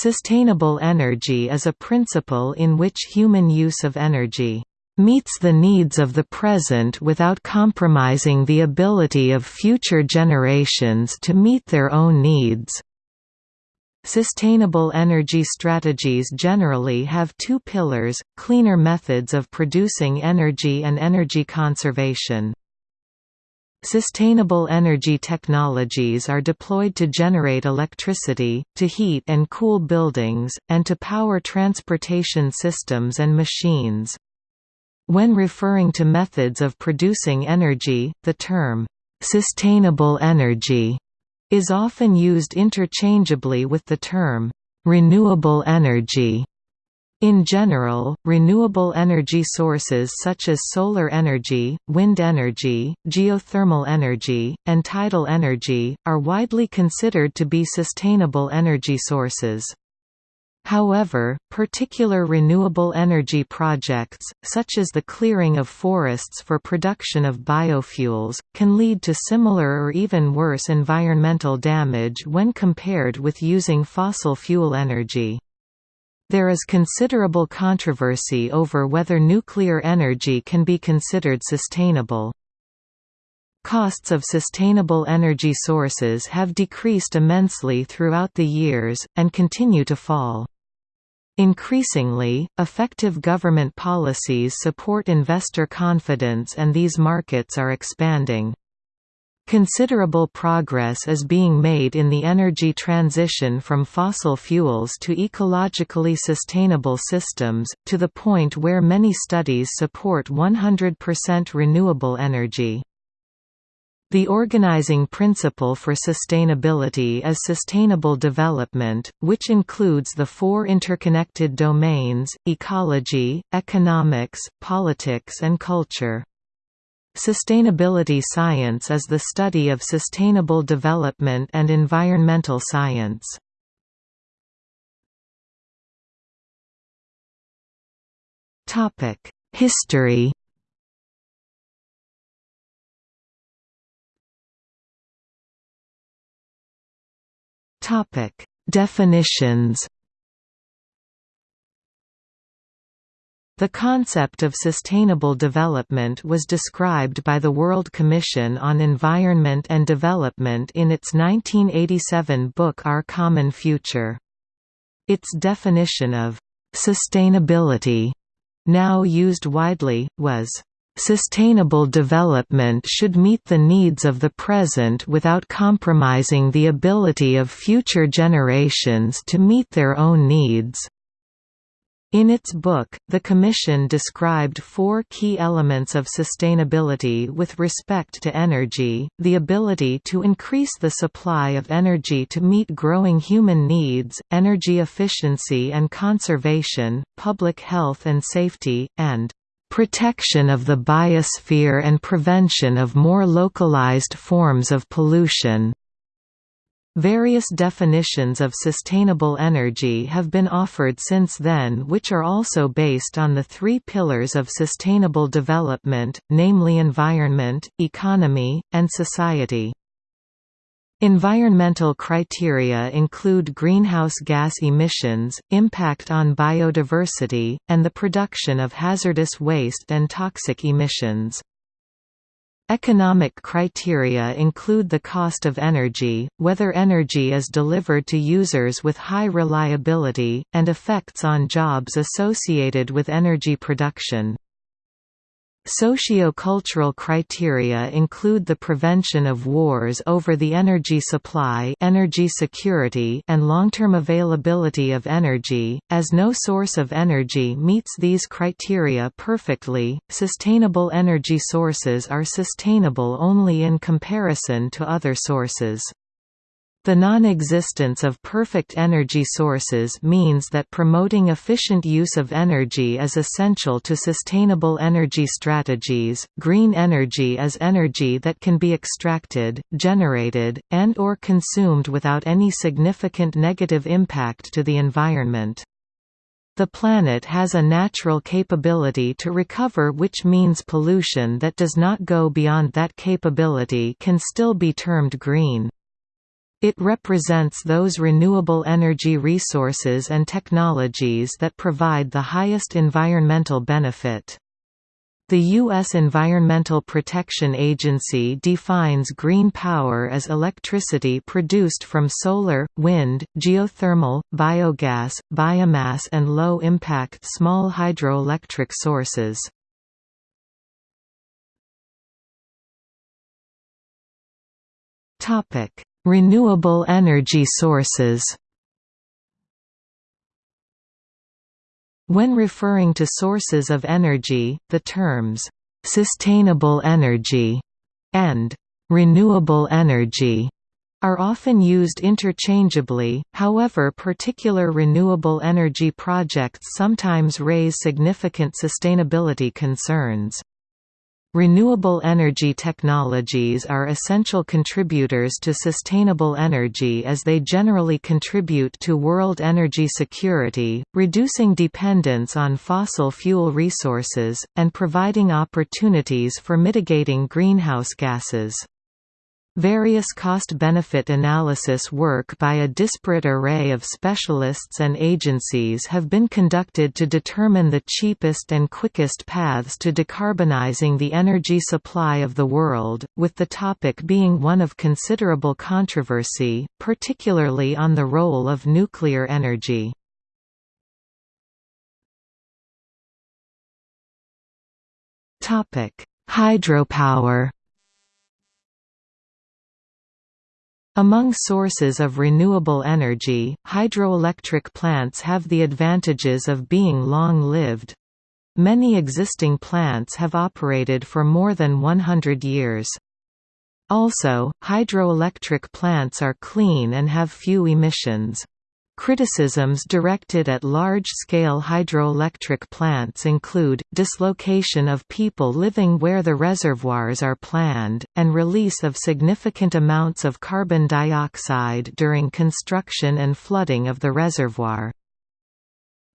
Sustainable energy is a principle in which human use of energy meets the needs of the present without compromising the ability of future generations to meet their own needs. Sustainable energy strategies generally have two pillars, cleaner methods of producing energy and energy conservation. Sustainable energy technologies are deployed to generate electricity, to heat and cool buildings, and to power transportation systems and machines. When referring to methods of producing energy, the term, "'sustainable energy' is often used interchangeably with the term, "'renewable energy' In general, renewable energy sources such as solar energy, wind energy, geothermal energy, and tidal energy, are widely considered to be sustainable energy sources. However, particular renewable energy projects, such as the clearing of forests for production of biofuels, can lead to similar or even worse environmental damage when compared with using fossil fuel energy. There is considerable controversy over whether nuclear energy can be considered sustainable. Costs of sustainable energy sources have decreased immensely throughout the years, and continue to fall. Increasingly, effective government policies support investor confidence and these markets are expanding. Considerable progress is being made in the energy transition from fossil fuels to ecologically sustainable systems, to the point where many studies support 100% renewable energy. The organizing principle for sustainability is sustainable development, which includes the four interconnected domains, ecology, economics, politics and culture. Sustainability science is the study of sustainable development and environmental science. History Definitions The concept of sustainable development was described by the World Commission on Environment and Development in its 1987 book Our Common Future. Its definition of «sustainability», now used widely, was Sustainable development should meet the needs of the present without compromising the ability of future generations to meet their own needs. In its book, the Commission described four key elements of sustainability with respect to energy, the ability to increase the supply of energy to meet growing human needs, energy efficiency and conservation, public health and safety, and protection of the biosphere and prevention of more localized forms of pollution. Various definitions of sustainable energy have been offered since then which are also based on the three pillars of sustainable development, namely environment, economy, and society. Environmental criteria include greenhouse gas emissions, impact on biodiversity, and the production of hazardous waste and toxic emissions. Economic criteria include the cost of energy, whether energy is delivered to users with high reliability, and effects on jobs associated with energy production. Socio-cultural criteria include the prevention of wars over the energy supply energy security and long-term availability of energy, as no source of energy meets these criteria perfectly. Sustainable energy sources are sustainable only in comparison to other sources. The non-existence of perfect energy sources means that promoting efficient use of energy is essential to sustainable energy strategies. Green energy is energy that can be extracted, generated, and or consumed without any significant negative impact to the environment. The planet has a natural capability to recover which means pollution that does not go beyond that capability can still be termed green. It represents those renewable energy resources and technologies that provide the highest environmental benefit. The U.S. Environmental Protection Agency defines green power as electricity produced from solar, wind, geothermal, biogas, biomass and low-impact small hydroelectric sources. Renewable energy sources When referring to sources of energy, the terms, "...sustainable energy", and "...renewable energy", are often used interchangeably, however particular renewable energy projects sometimes raise significant sustainability concerns. Renewable energy technologies are essential contributors to sustainable energy as they generally contribute to world energy security, reducing dependence on fossil fuel resources, and providing opportunities for mitigating greenhouse gases. Various cost-benefit analysis work by a disparate array of specialists and agencies have been conducted to determine the cheapest and quickest paths to decarbonizing the energy supply of the world, with the topic being one of considerable controversy, particularly on the role of nuclear energy. Hydropower Among sources of renewable energy, hydroelectric plants have the advantages of being long-lived. Many existing plants have operated for more than 100 years. Also, hydroelectric plants are clean and have few emissions. Criticisms directed at large-scale hydroelectric plants include, dislocation of people living where the reservoirs are planned, and release of significant amounts of carbon dioxide during construction and flooding of the reservoir.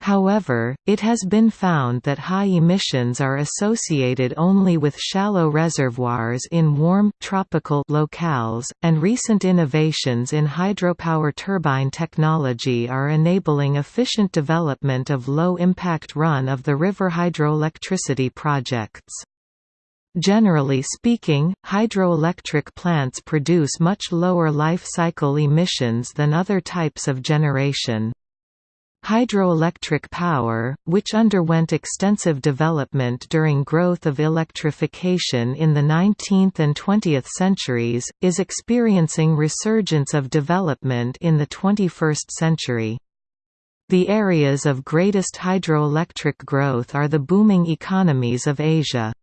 However, it has been found that high emissions are associated only with shallow reservoirs in warm tropical locales, and recent innovations in hydropower turbine technology are enabling efficient development of low-impact run-of-the-river hydroelectricity projects. Generally speaking, hydroelectric plants produce much lower life cycle emissions than other types of generation. Hydroelectric power, which underwent extensive development during growth of electrification in the 19th and 20th centuries, is experiencing resurgence of development in the 21st century. The areas of greatest hydroelectric growth are the booming economies of Asia.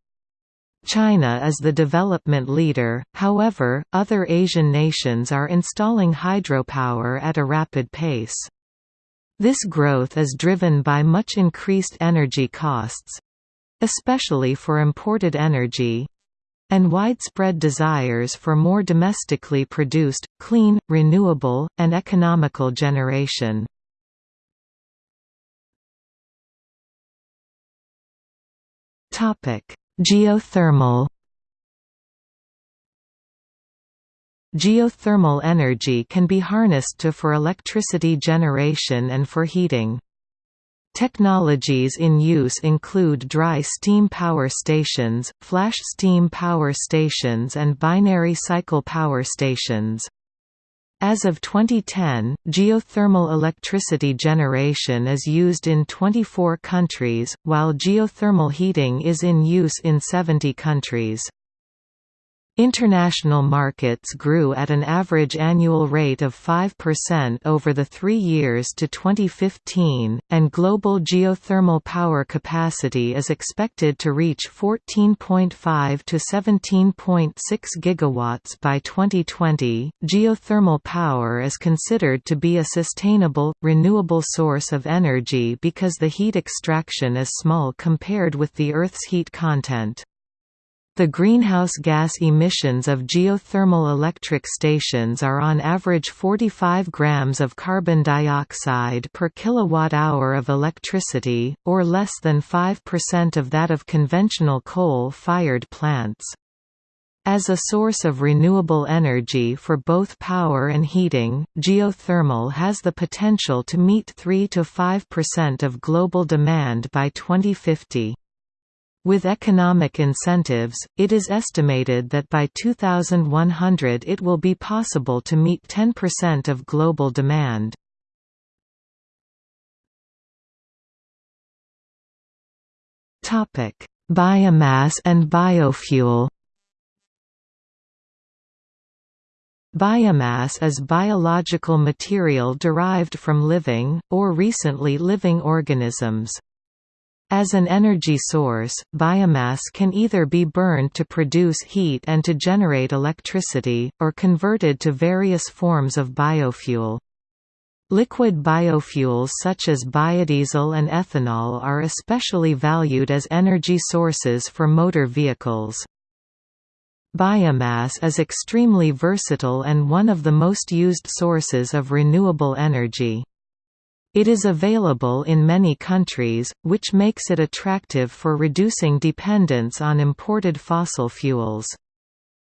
China is the development leader, however, other Asian nations are installing hydropower at a rapid pace. This growth is driven by much increased energy costs—especially for imported energy—and widespread desires for more domestically produced, clean, renewable, and economical generation. Geothermal Geothermal energy can be harnessed to for electricity generation and for heating. Technologies in use include dry steam power stations, flash steam power stations and binary cycle power stations. As of 2010, geothermal electricity generation is used in 24 countries, while geothermal heating is in use in 70 countries. International markets grew at an average annual rate of 5% over the three years to 2015, and global geothermal power capacity is expected to reach 14.5 to 17.6 gigawatts by 2020. Geothermal power is considered to be a sustainable, renewable source of energy because the heat extraction is small compared with the Earth's heat content. The greenhouse gas emissions of geothermal electric stations are on average 45 grams of carbon dioxide per kilowatt-hour of electricity, or less than 5% of that of conventional coal-fired plants. As a source of renewable energy for both power and heating, geothermal has the potential to meet 3–5% of global demand by 2050. With economic incentives, it is estimated that by 2100 it will be possible to meet 10% of global demand. Biomass and biofuel Biomass is biological material derived from living, or recently living organisms. As an energy source, biomass can either be burned to produce heat and to generate electricity, or converted to various forms of biofuel. Liquid biofuels such as biodiesel and ethanol are especially valued as energy sources for motor vehicles. Biomass is extremely versatile and one of the most used sources of renewable energy. It is available in many countries, which makes it attractive for reducing dependence on imported fossil fuels.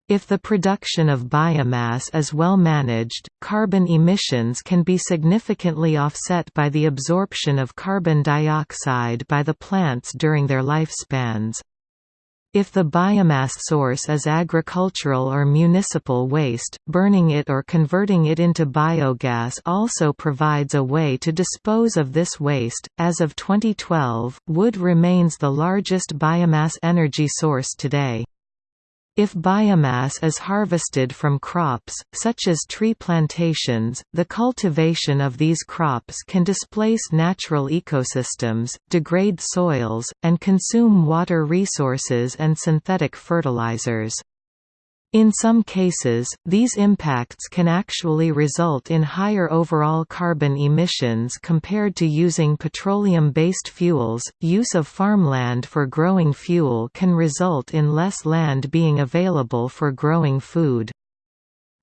If the production of biomass is well managed, carbon emissions can be significantly offset by the absorption of carbon dioxide by the plants during their lifespans. If the biomass source is agricultural or municipal waste, burning it or converting it into biogas also provides a way to dispose of this waste. As of 2012, wood remains the largest biomass energy source today. If biomass is harvested from crops, such as tree plantations, the cultivation of these crops can displace natural ecosystems, degrade soils, and consume water resources and synthetic fertilizers. In some cases, these impacts can actually result in higher overall carbon emissions compared to using petroleum-based fuels. Use of farmland for growing fuel can result in less land being available for growing food.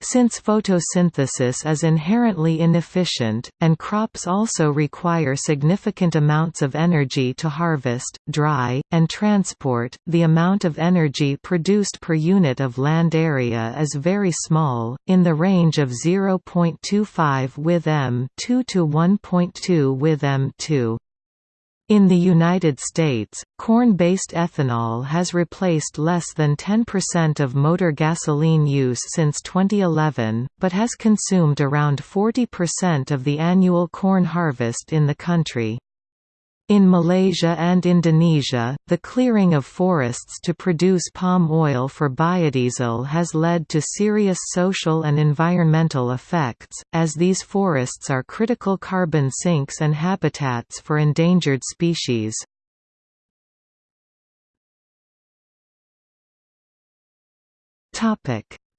Since photosynthesis is inherently inefficient, and crops also require significant amounts of energy to harvest, dry, and transport, the amount of energy produced per unit of land area is very small, in the range of 0.25 with m2 to 1.2 with m2. In the United States, corn-based ethanol has replaced less than 10% of motor gasoline use since 2011, but has consumed around 40% of the annual corn harvest in the country. In Malaysia and Indonesia, the clearing of forests to produce palm oil for biodiesel has led to serious social and environmental effects, as these forests are critical carbon sinks and habitats for endangered species.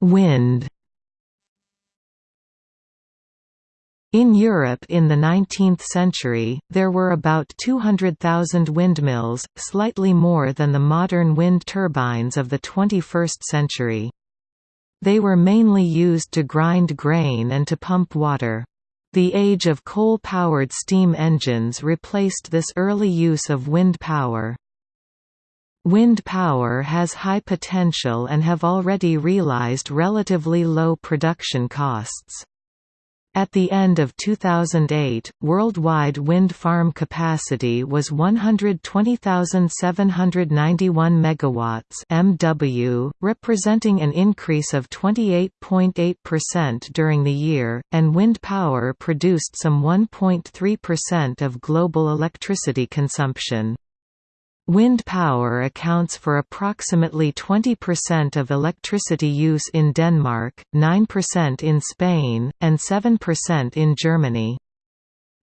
Wind In Europe in the 19th century, there were about 200,000 windmills, slightly more than the modern wind turbines of the 21st century. They were mainly used to grind grain and to pump water. The age of coal-powered steam engines replaced this early use of wind power. Wind power has high potential and have already realized relatively low production costs. At the end of 2008, worldwide wind farm capacity was 120,791 megawatts (MW), representing an increase of 28.8% during the year, and wind power produced some 1.3% of global electricity consumption. Wind power accounts for approximately 20% of electricity use in Denmark, 9% in Spain, and 7% in Germany.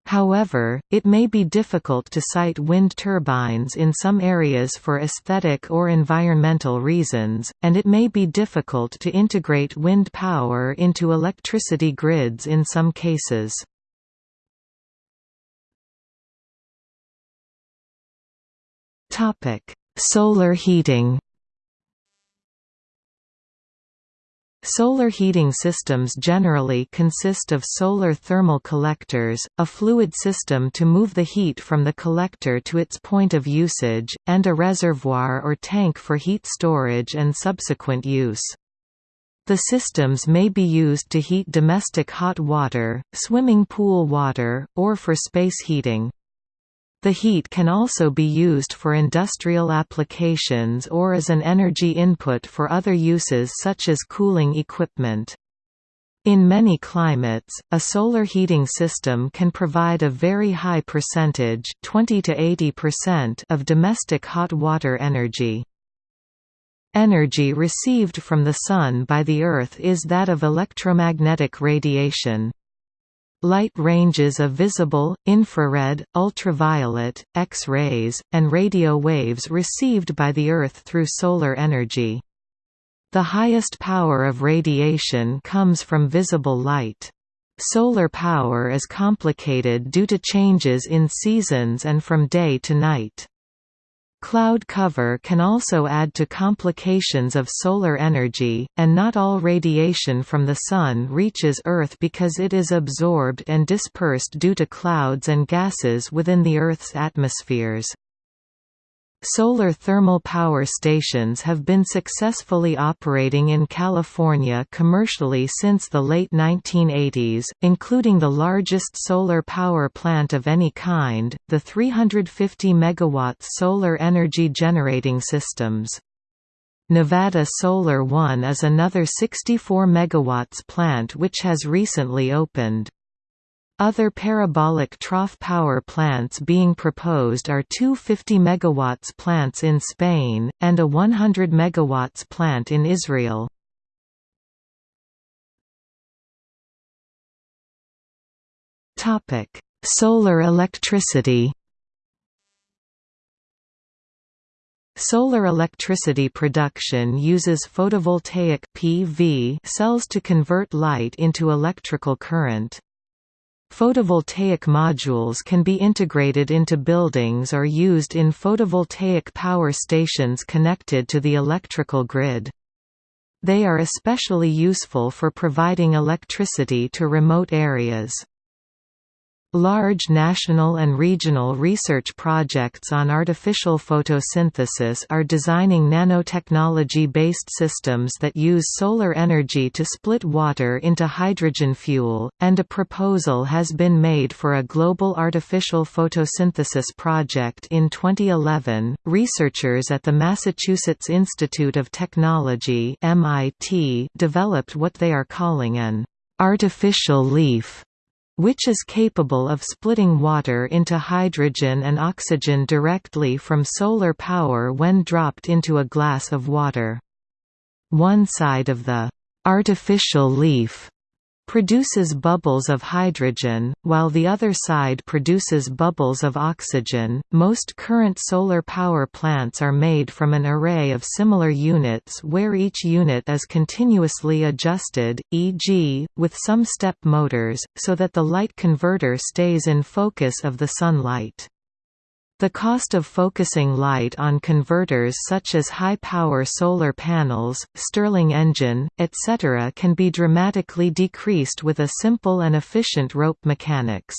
However, it may be difficult to site wind turbines in some areas for aesthetic or environmental reasons, and it may be difficult to integrate wind power into electricity grids in some cases. Topic: Solar heating. Solar heating systems generally consist of solar thermal collectors, a fluid system to move the heat from the collector to its point of usage, and a reservoir or tank for heat storage and subsequent use. The systems may be used to heat domestic hot water, swimming pool water, or for space heating. The heat can also be used for industrial applications or as an energy input for other uses such as cooling equipment. In many climates, a solar heating system can provide a very high percentage 20 to 80% of domestic hot water energy. Energy received from the Sun by the Earth is that of electromagnetic radiation. Light ranges of visible, infrared, ultraviolet, X-rays, and radio waves received by the Earth through solar energy. The highest power of radiation comes from visible light. Solar power is complicated due to changes in seasons and from day to night. Cloud cover can also add to complications of solar energy, and not all radiation from the Sun reaches Earth because it is absorbed and dispersed due to clouds and gases within the Earth's atmospheres. Solar thermal power stations have been successfully operating in California commercially since the late 1980s, including the largest solar power plant of any kind, the 350 MW solar energy generating systems. Nevada Solar One is another 64 MW plant which has recently opened. Other parabolic trough power plants being proposed are two 50 MW plants in Spain, and a 100 MW plant in Israel. Solar electricity Solar electricity production uses photovoltaic PV cells to convert light into electrical current. Photovoltaic modules can be integrated into buildings or used in photovoltaic power stations connected to the electrical grid. They are especially useful for providing electricity to remote areas. Large national and regional research projects on artificial photosynthesis are designing nanotechnology-based systems that use solar energy to split water into hydrogen fuel, and a proposal has been made for a global artificial photosynthesis project in 2011. Researchers at the Massachusetts Institute of Technology (MIT) developed what they are calling an artificial leaf which is capable of splitting water into hydrogen and oxygen directly from solar power when dropped into a glass of water. One side of the artificial leaf produces bubbles of hydrogen, while the other side produces bubbles of oxygen. Most current solar power plants are made from an array of similar units where each unit is continuously adjusted, e.g., with some step motors, so that the light converter stays in focus of the sunlight. The cost of focusing light on converters such as high-power solar panels, Stirling engine, etc. can be dramatically decreased with a simple and efficient rope mechanics.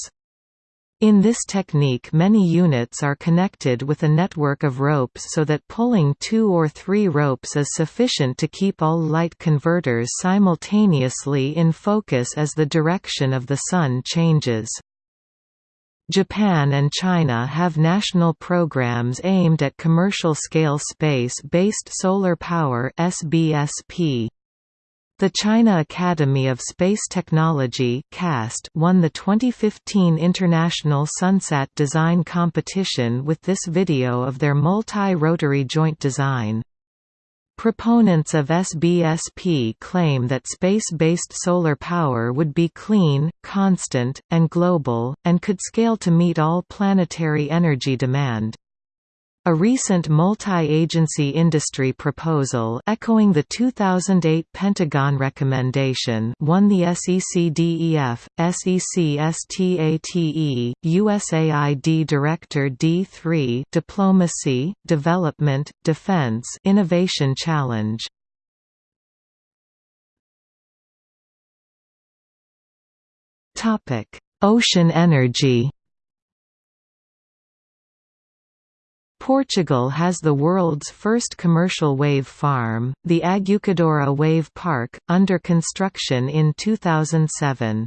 In this technique many units are connected with a network of ropes so that pulling two or three ropes is sufficient to keep all light converters simultaneously in focus as the direction of the sun changes. Japan and China have national programs aimed at commercial-scale space-based solar power SBSP. The China Academy of Space Technology CAST won the 2015 International Sunsat Design Competition with this video of their multi-rotary joint design. Proponents of SBSP claim that space-based solar power would be clean, constant, and global, and could scale to meet all planetary energy demand. A recent multi-agency industry proposal echoing the 2008 Pentagon recommendation won the SECDEF, SECSTATE, USAID Director D3 Diplomacy, Development, Defense Innovation Challenge. Ocean energy Portugal has the world's first commercial wave farm, the Aguçadoura Wave Park, under construction in 2007.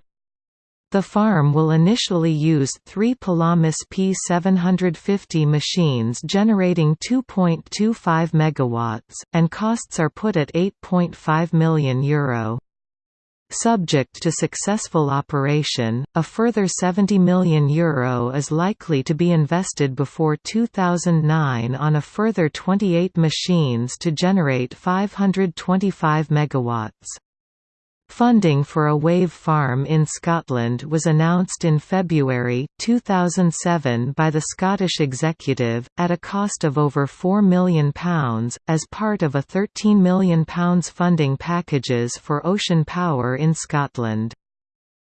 The farm will initially use three Pelamis P750 machines generating 2.25 MW, and costs are put at €8.5 million. Euro. Subject to successful operation, a further €70 million Euro is likely to be invested before 2009 on a further 28 machines to generate 525 MW. Funding for a wave farm in Scotland was announced in February, 2007 by the Scottish Executive, at a cost of over £4 million, as part of a £13 million funding packages for ocean power in Scotland.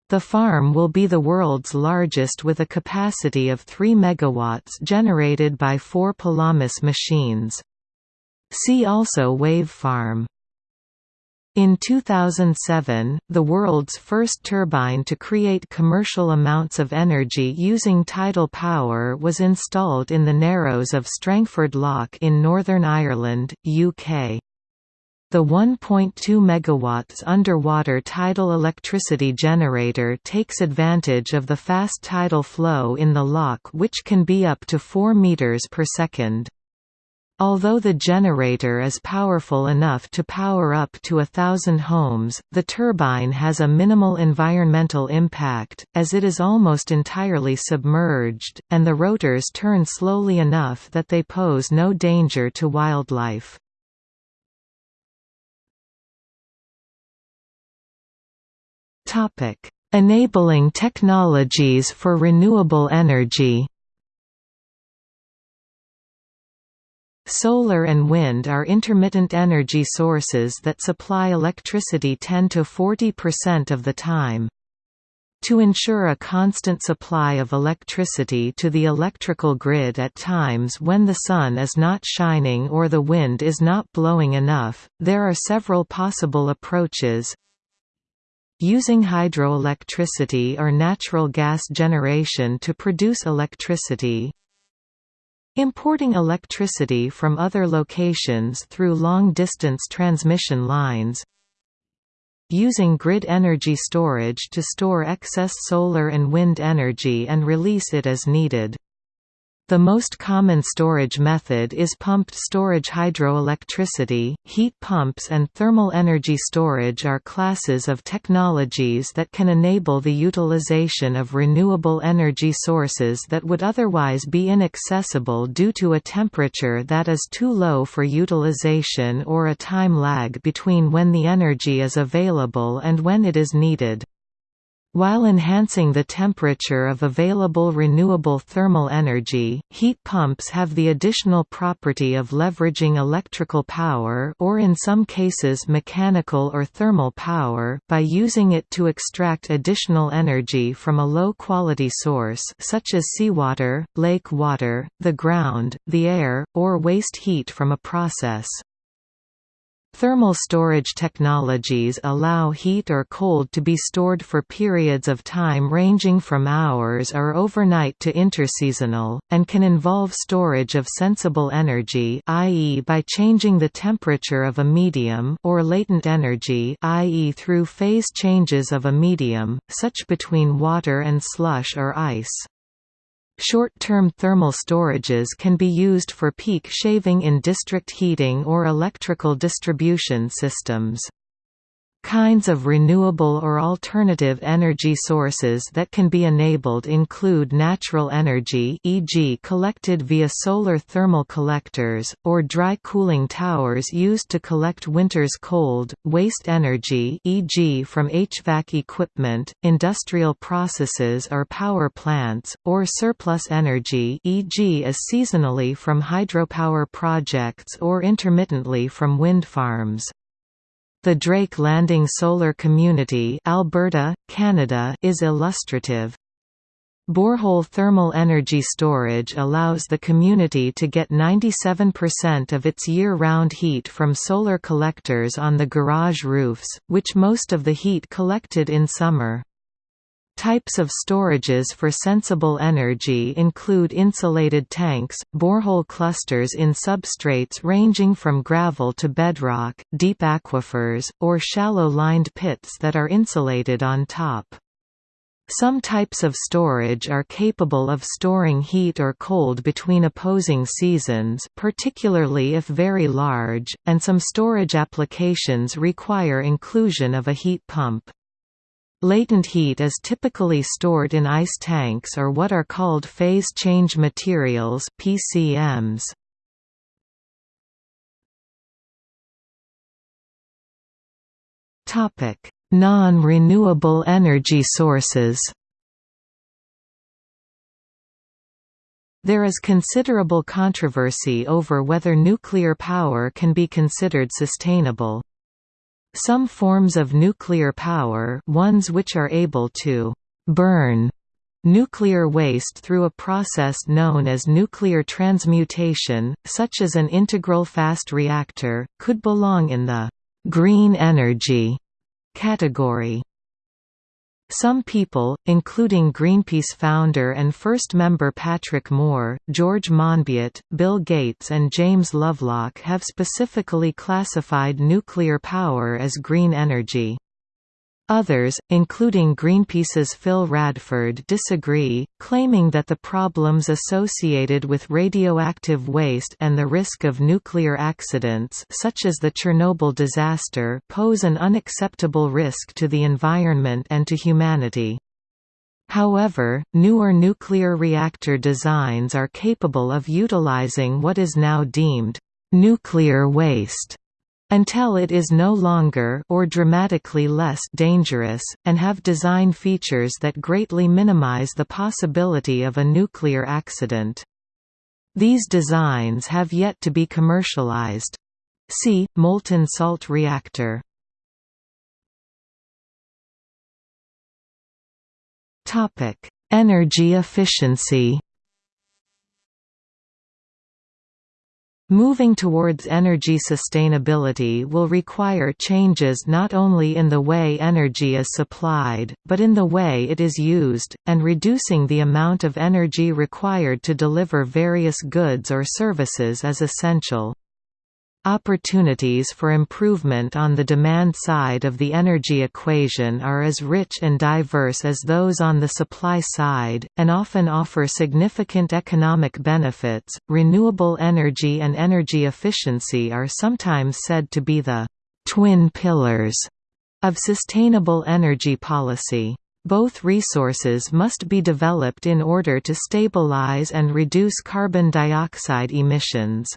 The farm will be the world's largest with a capacity of 3 MW generated by four Pelamis machines. See also Wave Farm in 2007, the world's first turbine to create commercial amounts of energy using tidal power was installed in the Narrows of Strangford Lough in Northern Ireland, UK. The 1.2 MW underwater tidal electricity generator takes advantage of the fast tidal flow in the lough which can be up to 4 meters per second. Although the generator is powerful enough to power up to a thousand homes, the turbine has a minimal environmental impact, as it is almost entirely submerged, and the rotors turn slowly enough that they pose no danger to wildlife. Enabling technologies for renewable energy Solar and wind are intermittent energy sources that supply electricity 10 to 40% of the time. To ensure a constant supply of electricity to the electrical grid at times when the sun is not shining or the wind is not blowing enough, there are several possible approaches. Using hydroelectricity or natural gas generation to produce electricity, Importing electricity from other locations through long-distance transmission lines Using grid energy storage to store excess solar and wind energy and release it as needed the most common storage method is pumped storage hydroelectricity, heat pumps and thermal energy storage are classes of technologies that can enable the utilization of renewable energy sources that would otherwise be inaccessible due to a temperature that is too low for utilization or a time lag between when the energy is available and when it is needed. While enhancing the temperature of available renewable thermal energy, heat pumps have the additional property of leveraging electrical power or in some cases mechanical or thermal power by using it to extract additional energy from a low-quality source such as seawater, lake water, the ground, the air, or waste heat from a process. Thermal storage technologies allow heat or cold to be stored for periods of time ranging from hours or overnight to interseasonal, and can involve storage of sensible energy i.e. by changing the temperature of a medium or latent energy i.e. through phase changes of a medium, such between water and slush or ice. Short-term thermal storages can be used for peak shaving in district heating or electrical distribution systems. Kinds of renewable or alternative energy sources that can be enabled include natural energy e.g. collected via solar thermal collectors, or dry cooling towers used to collect winter's cold, waste energy e.g. from HVAC equipment, industrial processes or power plants, or surplus energy e.g. as seasonally from hydropower projects or intermittently from wind farms. The Drake Landing Solar Community Alberta, Canada is illustrative. Borehole thermal energy storage allows the community to get 97% of its year-round heat from solar collectors on the garage roofs, which most of the heat collected in summer. Types of storages for sensible energy include insulated tanks, borehole clusters in substrates ranging from gravel to bedrock, deep aquifers, or shallow-lined pits that are insulated on top. Some types of storage are capable of storing heat or cold between opposing seasons particularly if very large, and some storage applications require inclusion of a heat pump. Latent heat is typically stored in ice tanks or what are called phase change materials PCMs. Topic: Non-renewable energy sources. There is considerable controversy over whether nuclear power can be considered sustainable. Some forms of nuclear power ones which are able to «burn» nuclear waste through a process known as nuclear transmutation, such as an integral fast reactor, could belong in the «green energy» category. Some people, including Greenpeace founder and first member Patrick Moore, George Monbiot, Bill Gates and James Lovelock have specifically classified nuclear power as green energy. Others, including Greenpeace's Phil Radford disagree, claiming that the problems associated with radioactive waste and the risk of nuclear accidents such as the Chernobyl disaster pose an unacceptable risk to the environment and to humanity. However, newer nuclear reactor designs are capable of utilizing what is now deemed nuclear waste until it is no longer or dramatically less dangerous, and have design features that greatly minimize the possibility of a nuclear accident. These designs have yet to be commercialized. See, molten salt reactor. Energy efficiency Moving towards energy sustainability will require changes not only in the way energy is supplied, but in the way it is used, and reducing the amount of energy required to deliver various goods or services is essential. Opportunities for improvement on the demand side of the energy equation are as rich and diverse as those on the supply side, and often offer significant economic benefits. Renewable energy and energy efficiency are sometimes said to be the twin pillars of sustainable energy policy. Both resources must be developed in order to stabilize and reduce carbon dioxide emissions.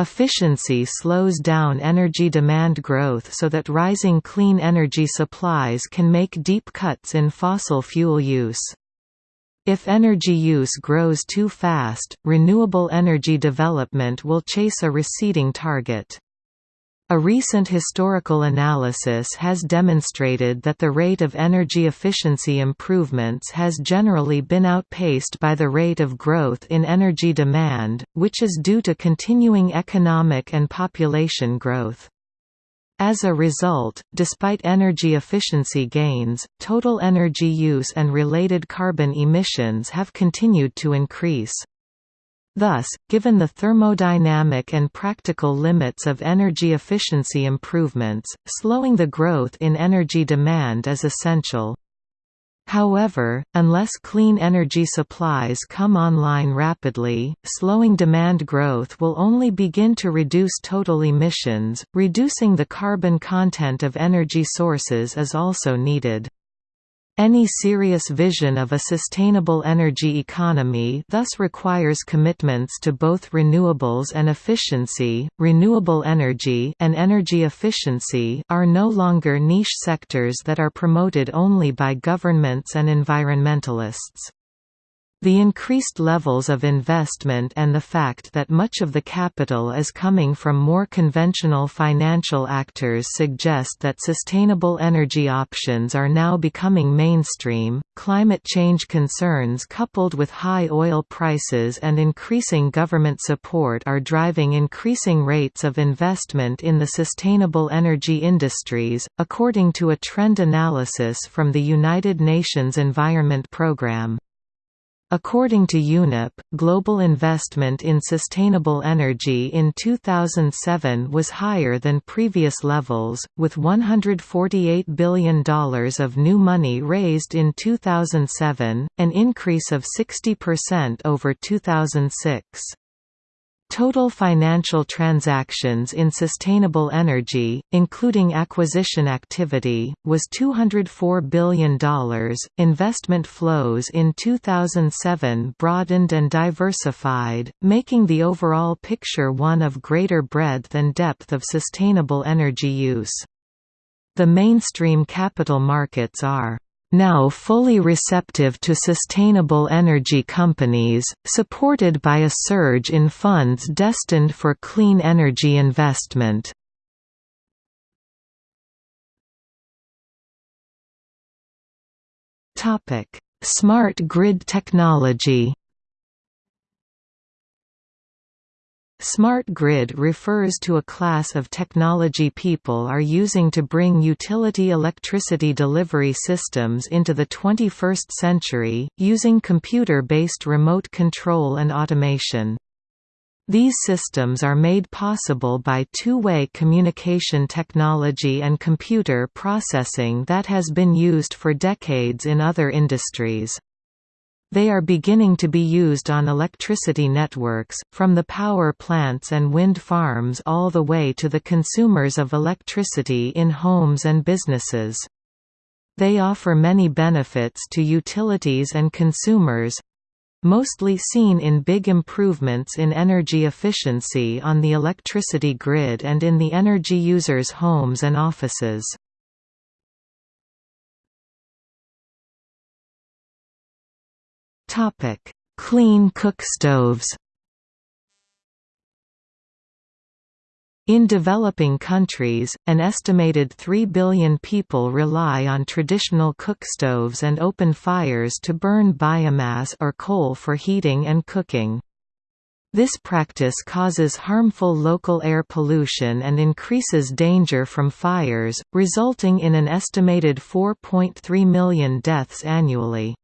Efficiency slows down energy demand growth so that rising clean energy supplies can make deep cuts in fossil fuel use. If energy use grows too fast, renewable energy development will chase a receding target. A recent historical analysis has demonstrated that the rate of energy efficiency improvements has generally been outpaced by the rate of growth in energy demand, which is due to continuing economic and population growth. As a result, despite energy efficiency gains, total energy use and related carbon emissions have continued to increase. Thus, given the thermodynamic and practical limits of energy efficiency improvements, slowing the growth in energy demand is essential. However, unless clean energy supplies come online rapidly, slowing demand growth will only begin to reduce total emissions. Reducing the carbon content of energy sources is also needed. Any serious vision of a sustainable energy economy thus requires commitments to both renewables and efficiency. Renewable energy and energy efficiency are no longer niche sectors that are promoted only by governments and environmentalists. The increased levels of investment and the fact that much of the capital is coming from more conventional financial actors suggest that sustainable energy options are now becoming mainstream. Climate change concerns coupled with high oil prices and increasing government support are driving increasing rates of investment in the sustainable energy industries, according to a trend analysis from the United Nations Environment Programme. According to UNEP, global investment in sustainable energy in 2007 was higher than previous levels, with $148 billion of new money raised in 2007, an increase of 60% over 2006. Total financial transactions in sustainable energy, including acquisition activity, was $204 billion. Investment flows in 2007 broadened and diversified, making the overall picture one of greater breadth and depth of sustainable energy use. The mainstream capital markets are now fully receptive to sustainable energy companies, supported by a surge in funds destined for clean energy investment. Smart grid technology Smart grid refers to a class of technology people are using to bring utility electricity delivery systems into the 21st century, using computer-based remote control and automation. These systems are made possible by two-way communication technology and computer processing that has been used for decades in other industries. They are beginning to be used on electricity networks, from the power plants and wind farms all the way to the consumers of electricity in homes and businesses. They offer many benefits to utilities and consumers, mostly seen in big improvements in energy efficiency on the electricity grid and in the energy users' homes and offices. Topic: Clean cookstoves. In developing countries, an estimated 3 billion people rely on traditional cookstoves and open fires to burn biomass or coal for heating and cooking. This practice causes harmful local air pollution and increases danger from fires, resulting in an estimated 4.3 million deaths annually.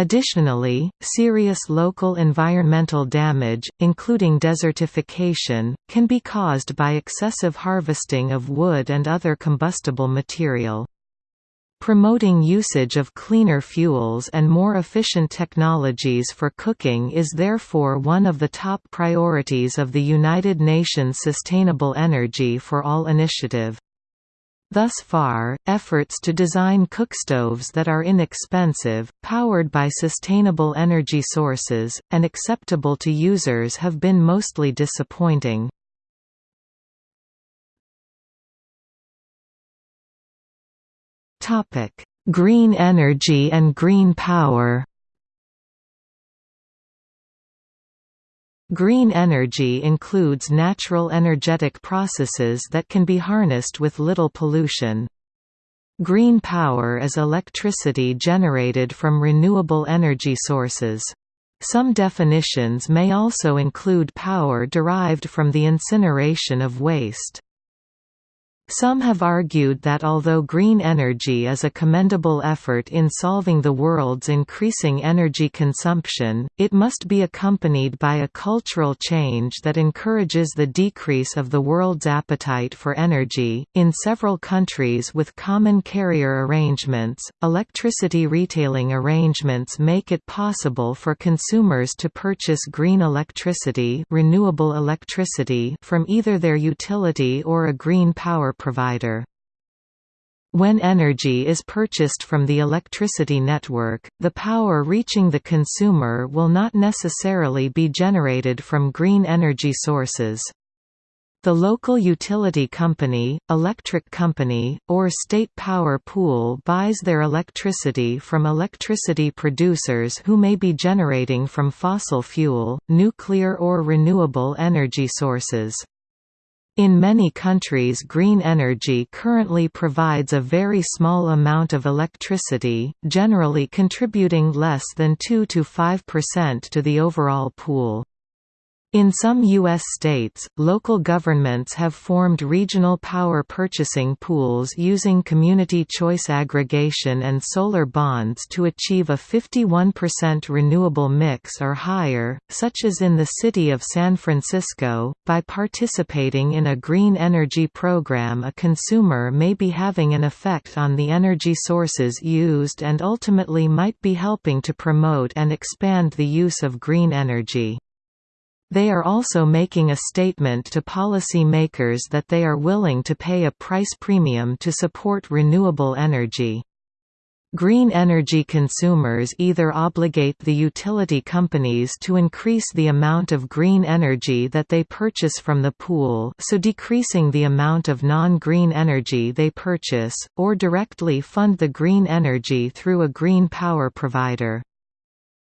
Additionally, serious local environmental damage, including desertification, can be caused by excessive harvesting of wood and other combustible material. Promoting usage of cleaner fuels and more efficient technologies for cooking is therefore one of the top priorities of the United Nations Sustainable Energy for All initiative. Thus far, efforts to design cookstoves that are inexpensive, powered by sustainable energy sources, and acceptable to users have been mostly disappointing. Green energy and green power Green energy includes natural energetic processes that can be harnessed with little pollution. Green power is electricity generated from renewable energy sources. Some definitions may also include power derived from the incineration of waste. Some have argued that although green energy is a commendable effort in solving the world's increasing energy consumption, it must be accompanied by a cultural change that encourages the decrease of the world's appetite for energy. In several countries with common carrier arrangements, electricity retailing arrangements make it possible for consumers to purchase green electricity, renewable electricity from either their utility or a green power provider. When energy is purchased from the electricity network, the power reaching the consumer will not necessarily be generated from green energy sources. The local utility company, electric company, or state power pool buys their electricity from electricity producers who may be generating from fossil fuel, nuclear or renewable energy sources. In many countries green energy currently provides a very small amount of electricity, generally contributing less than 2 to 5% to the overall pool. In some U.S. states, local governments have formed regional power purchasing pools using community choice aggregation and solar bonds to achieve a 51% renewable mix or higher, such as in the city of San Francisco. By participating in a green energy program, a consumer may be having an effect on the energy sources used and ultimately might be helping to promote and expand the use of green energy. They are also making a statement to policy makers that they are willing to pay a price premium to support renewable energy. Green energy consumers either obligate the utility companies to increase the amount of green energy that they purchase from the pool so decreasing the amount of non-green energy they purchase, or directly fund the green energy through a green power provider.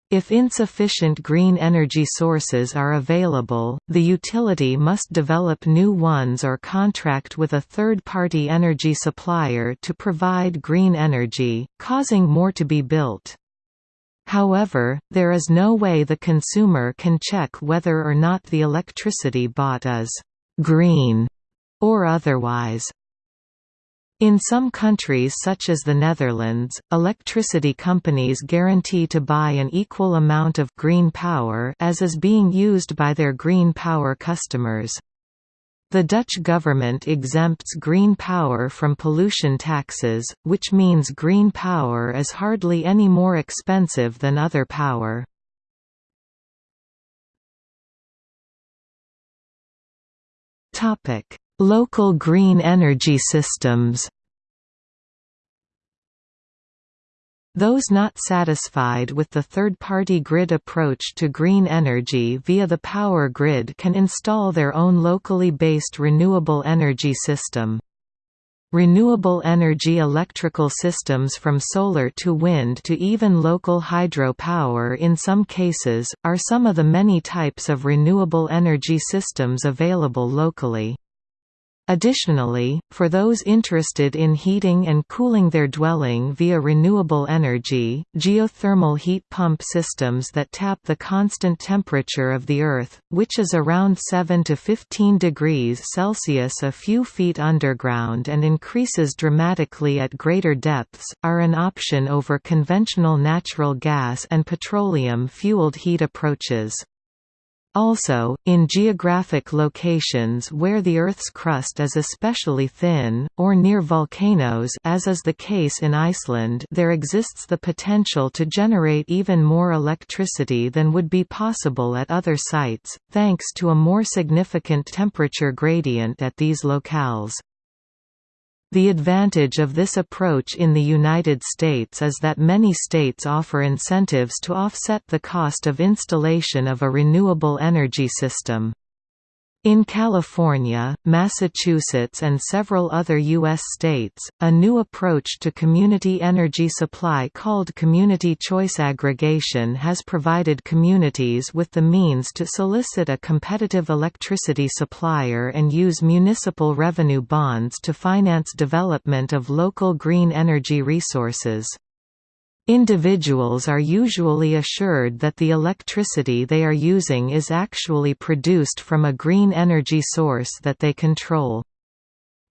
If insufficient green energy sources are available, the utility must develop new ones or contract with a third-party energy supplier to provide green energy, causing more to be built. However, there is no way the consumer can check whether or not the electricity bought is «green» or otherwise. In some countries such as the Netherlands, electricity companies guarantee to buy an equal amount of green power as is being used by their green power customers. The Dutch government exempts green power from pollution taxes, which means green power is hardly any more expensive than other power. Topic: Local green energy systems Those not satisfied with the third-party grid approach to green energy via the power grid can install their own locally based renewable energy system. Renewable energy electrical systems from solar to wind to even local hydro power in some cases, are some of the many types of renewable energy systems available locally. Additionally, for those interested in heating and cooling their dwelling via renewable energy, geothermal heat pump systems that tap the constant temperature of the Earth, which is around 7 to 15 degrees Celsius a few feet underground and increases dramatically at greater depths, are an option over conventional natural gas and petroleum-fueled heat approaches. Also, in geographic locations where the Earth's crust is especially thin, or near volcanoes as is the case in Iceland there exists the potential to generate even more electricity than would be possible at other sites, thanks to a more significant temperature gradient at these locales. The advantage of this approach in the United States is that many states offer incentives to offset the cost of installation of a renewable energy system. In California, Massachusetts and several other U.S. states, a new approach to community energy supply called community choice aggregation has provided communities with the means to solicit a competitive electricity supplier and use municipal revenue bonds to finance development of local green energy resources. Individuals are usually assured that the electricity they are using is actually produced from a green energy source that they control.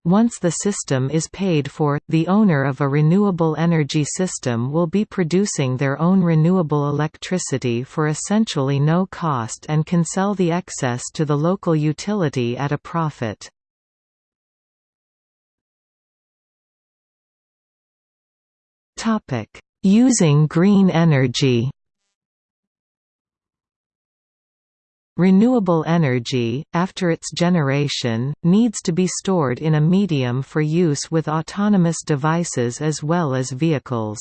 Once the system is paid for, the owner of a renewable energy system will be producing their own renewable electricity for essentially no cost and can sell the excess to the local utility at a profit. Topic Using green energy Renewable energy, after its generation, needs to be stored in a medium for use with autonomous devices as well as vehicles.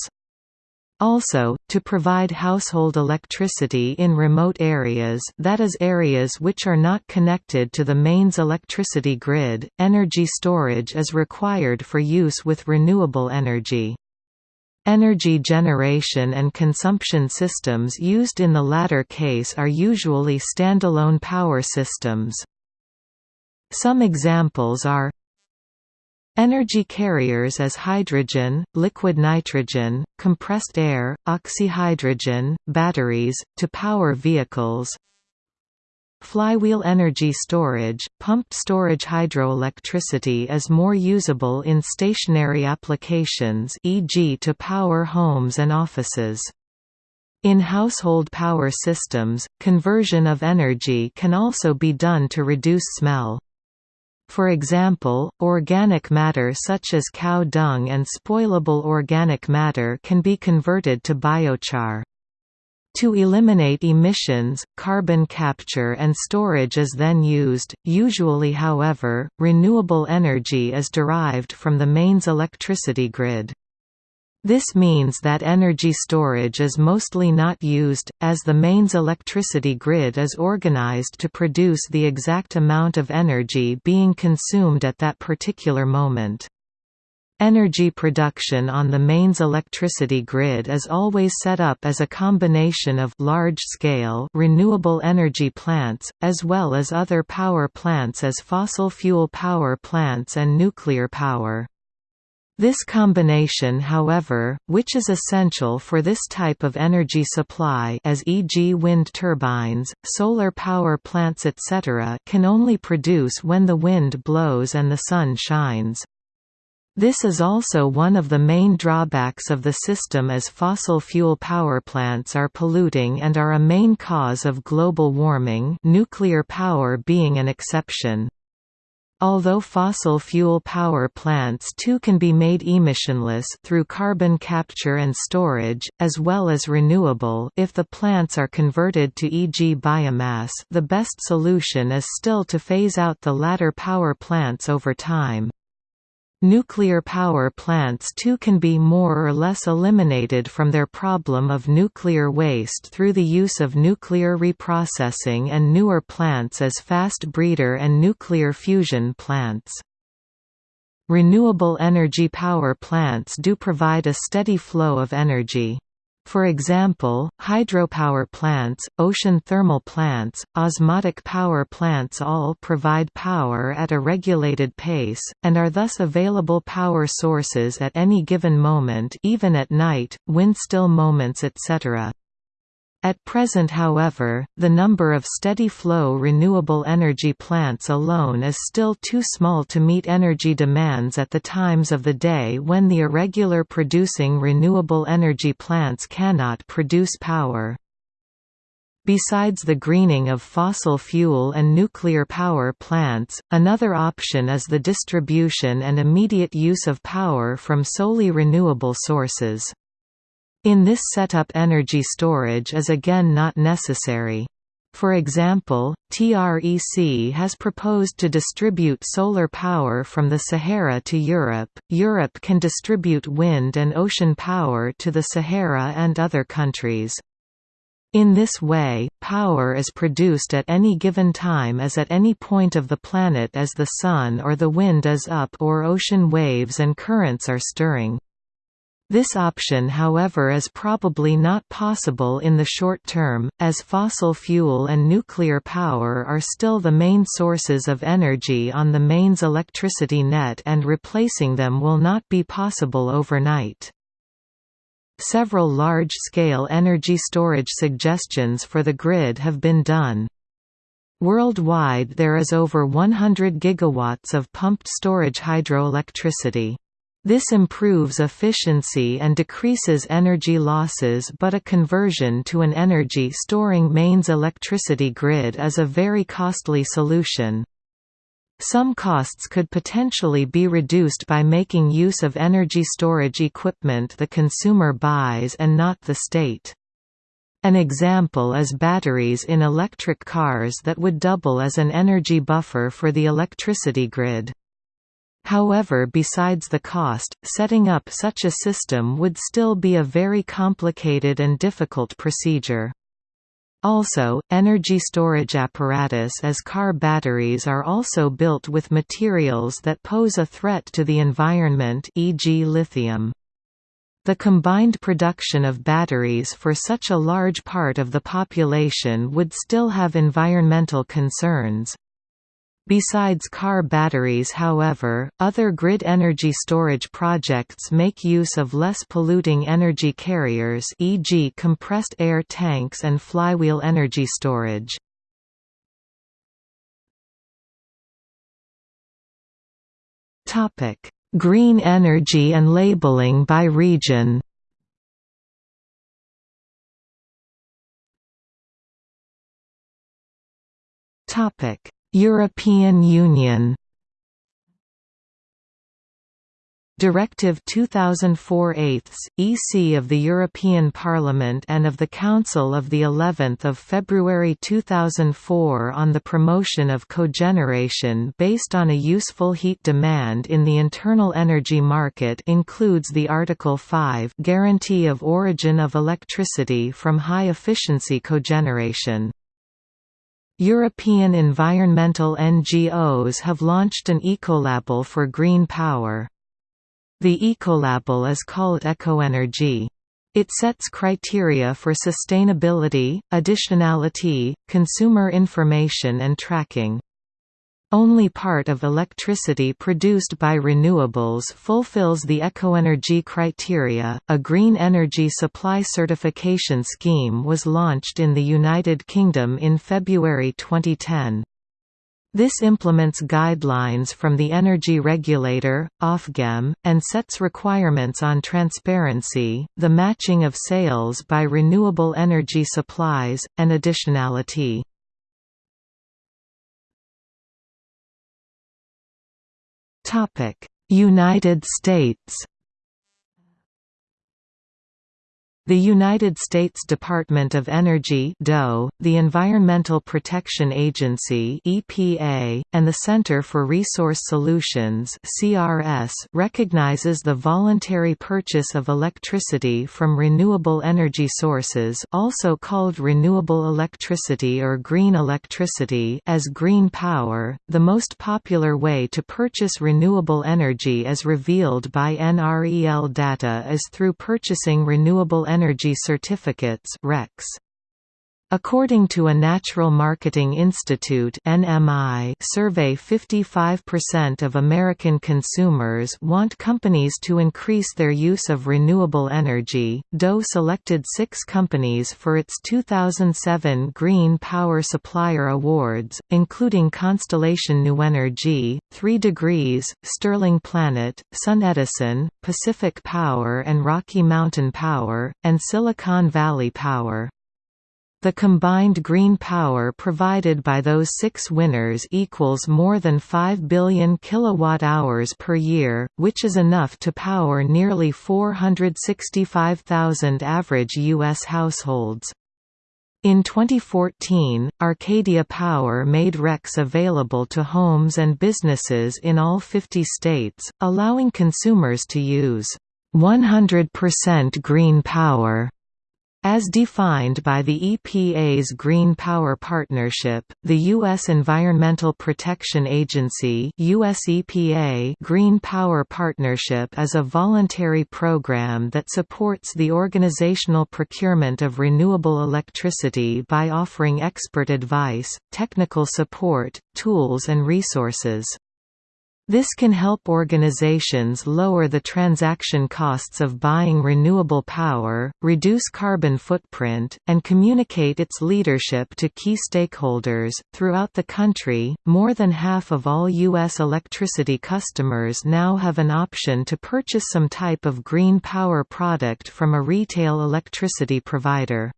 Also, to provide household electricity in remote areas that is areas which are not connected to the mains electricity grid, energy storage is required for use with renewable energy. Energy generation and consumption systems used in the latter case are usually standalone power systems. Some examples are Energy carriers as hydrogen, liquid nitrogen, compressed air, oxyhydrogen, batteries, to power vehicles Flywheel energy storage, pumped storage hydroelectricity is more usable in stationary applications e.g. to power homes and offices. In household power systems, conversion of energy can also be done to reduce smell. For example, organic matter such as cow dung and spoilable organic matter can be converted to biochar. To eliminate emissions, carbon capture and storage is then used. Usually, however, renewable energy is derived from the mains electricity grid. This means that energy storage is mostly not used, as the mains electricity grid is organized to produce the exact amount of energy being consumed at that particular moment. Energy production on the mains electricity grid is always set up as a combination of large-scale renewable energy plants, as well as other power plants as fossil fuel power plants and nuclear power. This combination however, which is essential for this type of energy supply as e.g. wind turbines, solar power plants etc. can only produce when the wind blows and the sun shines. This is also one of the main drawbacks of the system as fossil fuel power plants are polluting and are a main cause of global warming nuclear power being an exception. Although fossil fuel power plants too can be made emissionless through carbon capture and storage, as well as renewable if the plants are converted to e.g. biomass the best solution is still to phase out the latter power plants over time. Nuclear power plants too can be more or less eliminated from their problem of nuclear waste through the use of nuclear reprocessing and newer plants as fast breeder and nuclear fusion plants. Renewable energy power plants do provide a steady flow of energy. For example, hydropower plants, ocean thermal plants, osmotic power plants all provide power at a regulated pace, and are thus available power sources at any given moment even at night, windstill moments etc. At present however, the number of steady-flow renewable energy plants alone is still too small to meet energy demands at the times of the day when the irregular producing renewable energy plants cannot produce power. Besides the greening of fossil fuel and nuclear power plants, another option is the distribution and immediate use of power from solely renewable sources. In this setup energy storage is again not necessary. For example, TREC has proposed to distribute solar power from the Sahara to Europe. Europe can distribute wind and ocean power to the Sahara and other countries. In this way, power is produced at any given time as at any point of the planet as the sun or the wind is up or ocean waves and currents are stirring. This option however is probably not possible in the short term, as fossil fuel and nuclear power are still the main sources of energy on the mains electricity net and replacing them will not be possible overnight. Several large-scale energy storage suggestions for the grid have been done. Worldwide there is over 100 gigawatts of pumped storage hydroelectricity. This improves efficiency and decreases energy losses but a conversion to an energy-storing mains electricity grid is a very costly solution. Some costs could potentially be reduced by making use of energy storage equipment the consumer buys and not the state. An example is batteries in electric cars that would double as an energy buffer for the electricity grid. However besides the cost, setting up such a system would still be a very complicated and difficult procedure. Also, energy storage apparatus as car batteries are also built with materials that pose a threat to the environment e.g. lithium. The combined production of batteries for such a large part of the population would still have environmental concerns. Besides car batteries however, other grid energy storage projects make use of less polluting energy carriers e.g. compressed air tanks and flywheel energy storage. Green energy and labeling by region Topic European Union Directive 2004/8 EC of the European Parliament and of the Council of the 11th of February 2004 on the promotion of cogeneration based on a useful heat demand in the internal energy market includes the Article 5 guarantee of origin of electricity from high efficiency cogeneration. European environmental NGOs have launched an ecolabel for green power. The ecolabel is called EKOenergy. It sets criteria for sustainability, additionality, consumer information and tracking. Only part of electricity produced by renewables fulfills the EKOenergy criteria. A green energy supply certification scheme was launched in the United Kingdom in February 2010. This implements guidelines from the energy regulator, Ofgem, and sets requirements on transparency, the matching of sales by renewable energy supplies, and additionality. United States The United States Department of Energy DOE, the Environmental Protection Agency EPA, and the Center for Resource Solutions CRS recognizes the voluntary purchase of electricity from renewable energy sources also called renewable electricity or green electricity as green power. The most popular way to purchase renewable energy as revealed by NREL data is through purchasing renewable energy Energy Certificates RECs. According to a Natural Marketing Institute (NMI) survey 55% of American consumers want companies to increase their use of renewable energy. DOE selected 6 companies for its 2007 Green Power Supplier Awards, including Constellation New Energy, 3 Degrees, Sterling Planet, SunEdison, Pacific Power and Rocky Mountain Power, and Silicon Valley Power. The combined green power provided by those six winners equals more than 5 billion kilowatt-hours per year, which is enough to power nearly 465,000 average U.S. households. In 2014, Arcadia Power made RECs available to homes and businesses in all 50 states, allowing consumers to use 100% green power as defined by the EPA's Green Power Partnership, the U.S. Environmental Protection Agency US EPA Green Power Partnership is a voluntary program that supports the organizational procurement of renewable electricity by offering expert advice, technical support, tools and resources. This can help organizations lower the transaction costs of buying renewable power, reduce carbon footprint, and communicate its leadership to key stakeholders. Throughout the country, more than half of all U.S. electricity customers now have an option to purchase some type of green power product from a retail electricity provider.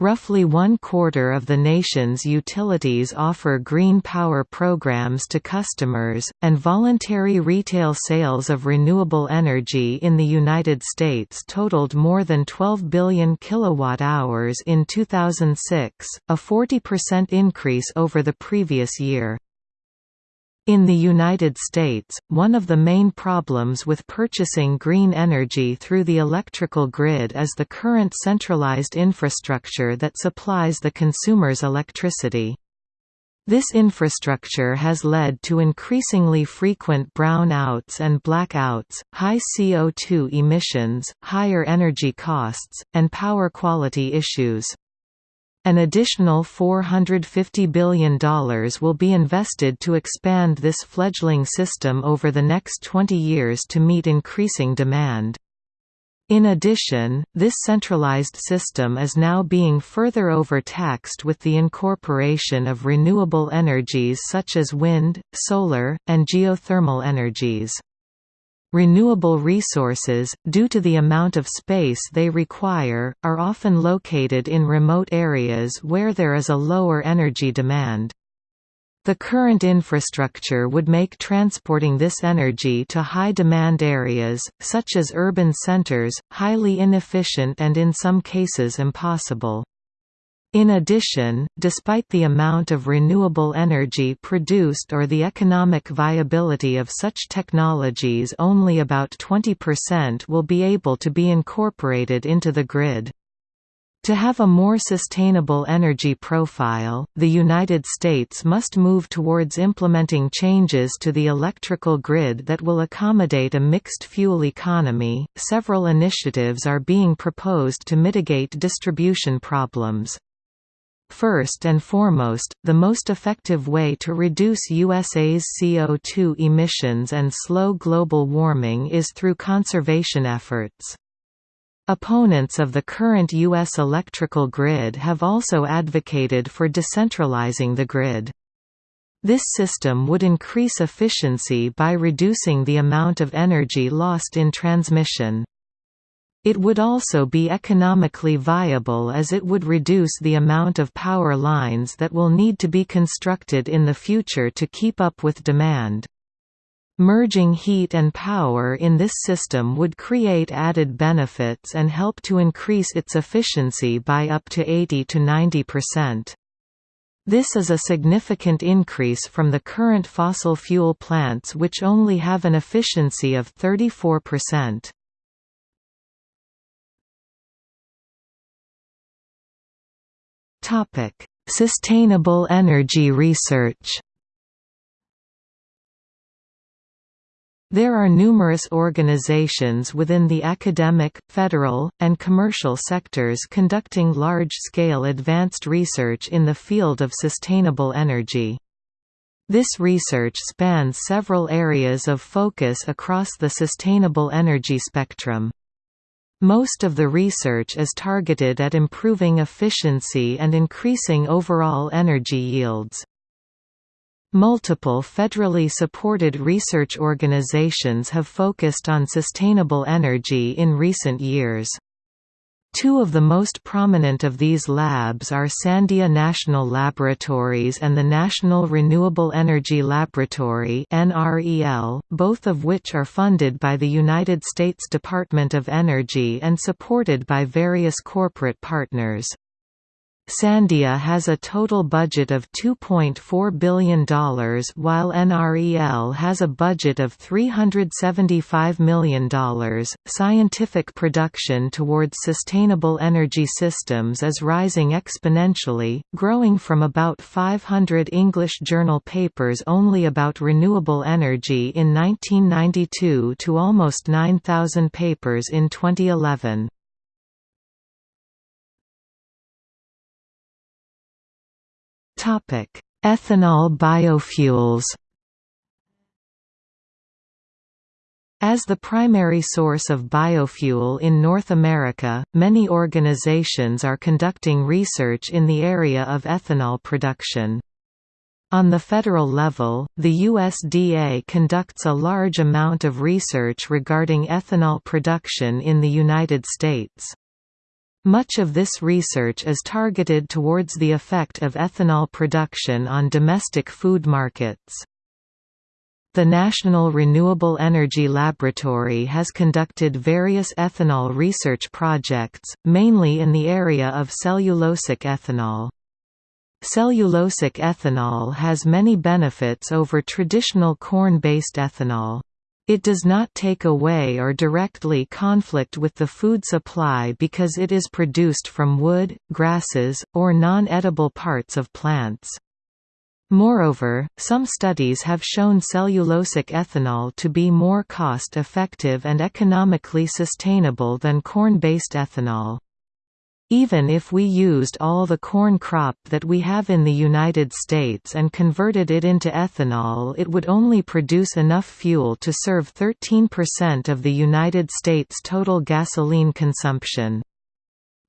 Roughly one-quarter of the nation's utilities offer green power programs to customers, and voluntary retail sales of renewable energy in the United States totaled more than 12 billion kilowatt-hours in 2006, a 40% increase over the previous year. In the United States, one of the main problems with purchasing green energy through the electrical grid is the current centralized infrastructure that supplies the consumer's electricity. This infrastructure has led to increasingly frequent brownouts and blackouts, high CO2 emissions, higher energy costs, and power quality issues. An additional $450 billion will be invested to expand this fledgling system over the next 20 years to meet increasing demand. In addition, this centralized system is now being further overtaxed with the incorporation of renewable energies such as wind, solar, and geothermal energies. Renewable resources, due to the amount of space they require, are often located in remote areas where there is a lower energy demand. The current infrastructure would make transporting this energy to high-demand areas, such as urban centers, highly inefficient and in some cases impossible. In addition, despite the amount of renewable energy produced or the economic viability of such technologies only about 20% will be able to be incorporated into the grid. To have a more sustainable energy profile, the United States must move towards implementing changes to the electrical grid that will accommodate a mixed fuel economy. Several initiatives are being proposed to mitigate distribution problems. First and foremost, the most effective way to reduce USA's CO2 emissions and slow global warming is through conservation efforts. Opponents of the current U.S. electrical grid have also advocated for decentralizing the grid. This system would increase efficiency by reducing the amount of energy lost in transmission. It would also be economically viable as it would reduce the amount of power lines that will need to be constructed in the future to keep up with demand. Merging heat and power in this system would create added benefits and help to increase its efficiency by up to 80 to 90%. This is a significant increase from the current fossil fuel plants which only have an efficiency of 34%. Topic: Sustainable energy research. There are numerous organizations within the academic, federal, and commercial sectors conducting large-scale advanced research in the field of sustainable energy. This research spans several areas of focus across the sustainable energy spectrum. Most of the research is targeted at improving efficiency and increasing overall energy yields. Multiple federally supported research organizations have focused on sustainable energy in recent years. Two of the most prominent of these labs are Sandia National Laboratories and the National Renewable Energy Laboratory both of which are funded by the United States Department of Energy and supported by various corporate partners. Sandia has a total budget of $2.4 billion while NREL has a budget of $375 million. Scientific production towards sustainable energy systems is rising exponentially, growing from about 500 English journal papers only about renewable energy in 1992 to almost 9,000 papers in 2011. Ethanol biofuels As the primary source of biofuel in North America, many organizations are conducting research in the area of ethanol production. On the federal level, the USDA conducts a large amount of research regarding ethanol production in the United States. Much of this research is targeted towards the effect of ethanol production on domestic food markets. The National Renewable Energy Laboratory has conducted various ethanol research projects, mainly in the area of cellulosic ethanol. Cellulosic ethanol has many benefits over traditional corn-based ethanol. It does not take away or directly conflict with the food supply because it is produced from wood, grasses, or non-edible parts of plants. Moreover, some studies have shown cellulosic ethanol to be more cost-effective and economically sustainable than corn-based ethanol. Even if we used all the corn crop that we have in the United States and converted it into ethanol it would only produce enough fuel to serve 13% of the United States' total gasoline consumption.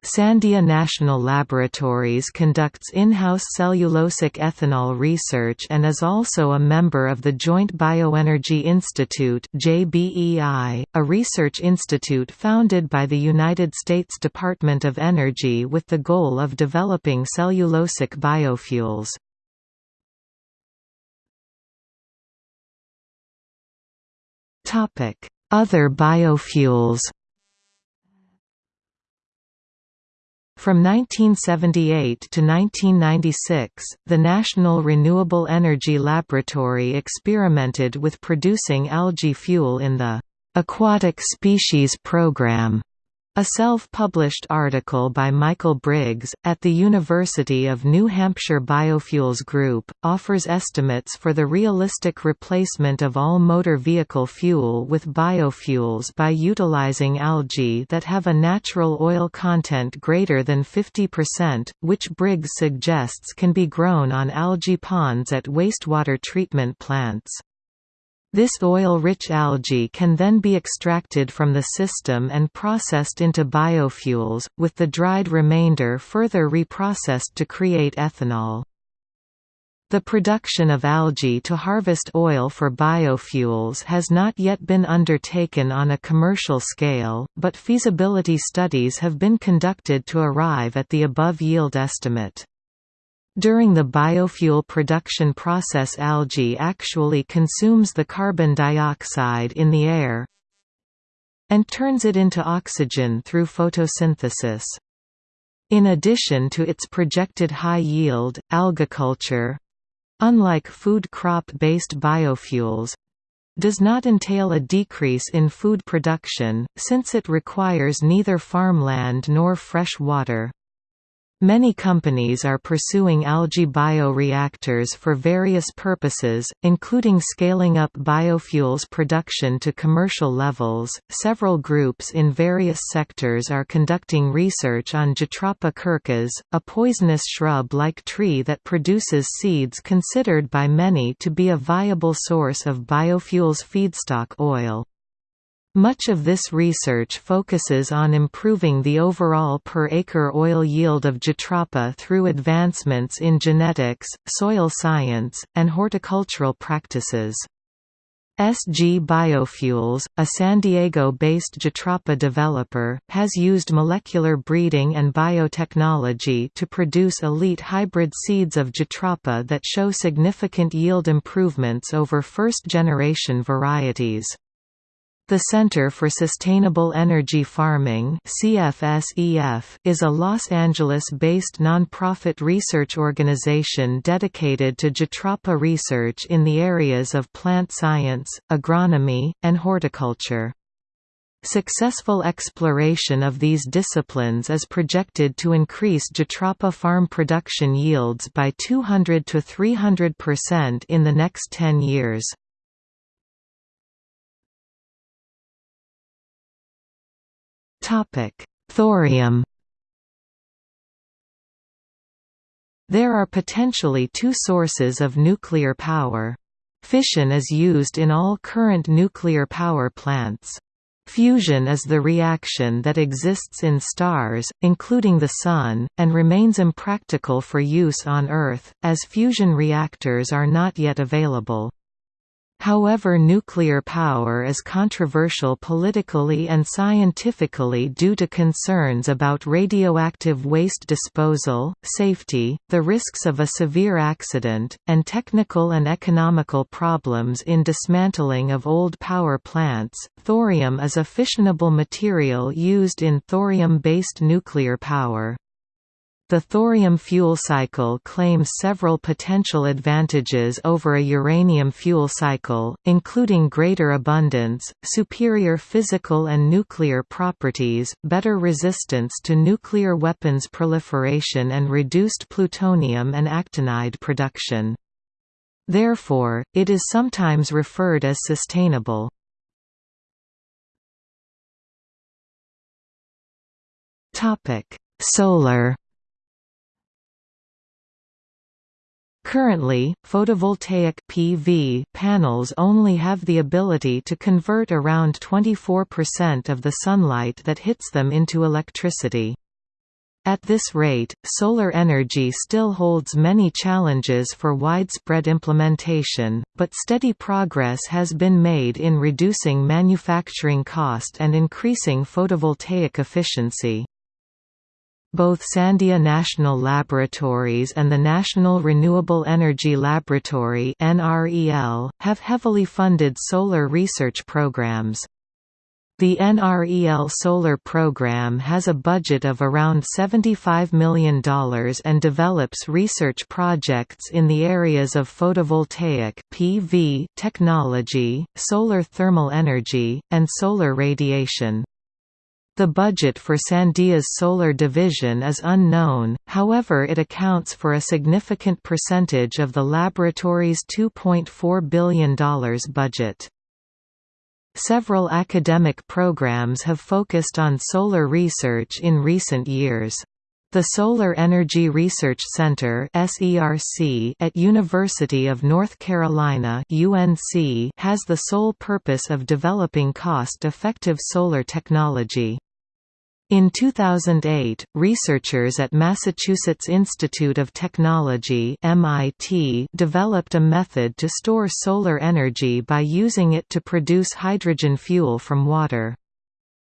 Sandia National Laboratories conducts in-house cellulosic ethanol research and is also a member of the Joint Bioenergy Institute (JBEI), a research institute founded by the United States Department of Energy with the goal of developing cellulosic biofuels. Other biofuels From 1978 to 1996, the National Renewable Energy Laboratory experimented with producing algae fuel in the Aquatic Species Program a self-published article by Michael Briggs, at the University of New Hampshire Biofuels Group, offers estimates for the realistic replacement of all motor vehicle fuel with biofuels by utilizing algae that have a natural oil content greater than 50%, which Briggs suggests can be grown on algae ponds at wastewater treatment plants. This oil-rich algae can then be extracted from the system and processed into biofuels, with the dried remainder further reprocessed to create ethanol. The production of algae to harvest oil for biofuels has not yet been undertaken on a commercial scale, but feasibility studies have been conducted to arrive at the above yield estimate. During the biofuel production process algae actually consumes the carbon dioxide in the air and turns it into oxygen through photosynthesis. In addition to its projected high yield, algaculture—unlike food crop-based biofuels, does not entail a decrease in food production, since it requires neither farmland nor fresh water. Many companies are pursuing algae bioreactors for various purposes, including scaling up biofuels production to commercial levels. Several groups in various sectors are conducting research on Jatropha curcas, a poisonous shrub-like tree that produces seeds considered by many to be a viable source of biofuels feedstock oil. Much of this research focuses on improving the overall per-acre oil yield of Jatropha through advancements in genetics, soil science, and horticultural practices. SG Biofuels, a San Diego-based Jatropha developer, has used molecular breeding and biotechnology to produce elite hybrid seeds of Jatropha that show significant yield improvements over first-generation varieties. The Center for Sustainable Energy Farming CFSEF is a Los Angeles-based nonprofit research organization dedicated to Jatropha research in the areas of plant science, agronomy, and horticulture. Successful exploration of these disciplines is projected to increase Jatropha farm production yields by 200 to 300% in the next 10 years. Thorium There are potentially two sources of nuclear power. Fission is used in all current nuclear power plants. Fusion is the reaction that exists in stars, including the Sun, and remains impractical for use on Earth, as fusion reactors are not yet available. However nuclear power is controversial politically and scientifically due to concerns about radioactive waste disposal, safety, the risks of a severe accident, and technical and economical problems in dismantling of old power plants. Thorium is a fissionable material used in thorium-based nuclear power. The thorium fuel cycle claims several potential advantages over a uranium fuel cycle, including greater abundance, superior physical and nuclear properties, better resistance to nuclear weapons proliferation and reduced plutonium and actinide production. Therefore, it is sometimes referred as sustainable. Solar Currently, photovoltaic PV panels only have the ability to convert around 24% of the sunlight that hits them into electricity. At this rate, solar energy still holds many challenges for widespread implementation, but steady progress has been made in reducing manufacturing cost and increasing photovoltaic efficiency. Both Sandia National Laboratories and the National Renewable Energy Laboratory have heavily funded solar research programs. The NREL solar program has a budget of around $75 million and develops research projects in the areas of photovoltaic PV technology, solar thermal energy, and solar radiation. The budget for Sandia's solar division is unknown, however it accounts for a significant percentage of the laboratory's $2.4 billion budget. Several academic programs have focused on solar research in recent years. The Solar Energy Research Center at University of North Carolina UNC has the sole purpose of developing cost-effective solar technology. In 2008, researchers at Massachusetts Institute of Technology MIT developed a method to store solar energy by using it to produce hydrogen fuel from water.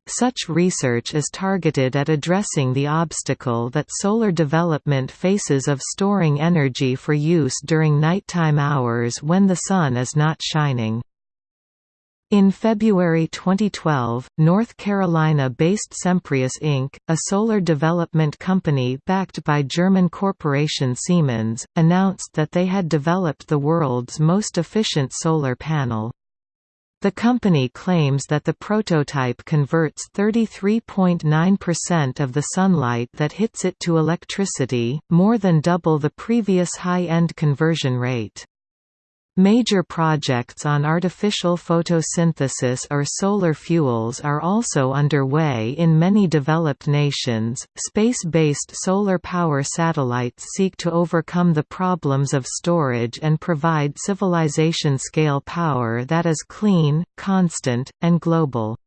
Such research is targeted at addressing the obstacle that solar development faces of storing energy for use during nighttime hours when the sun is not shining. In February 2012, North Carolina-based Semprius Inc., a solar development company backed by German corporation Siemens, announced that they had developed the world's most efficient solar panel. The company claims that the prototype converts 33.9% of the sunlight that hits it to electricity, more than double the previous high-end conversion rate. Major projects on artificial photosynthesis or solar fuels are also underway in many developed nations. Space based solar power satellites seek to overcome the problems of storage and provide civilization scale power that is clean, constant, and global.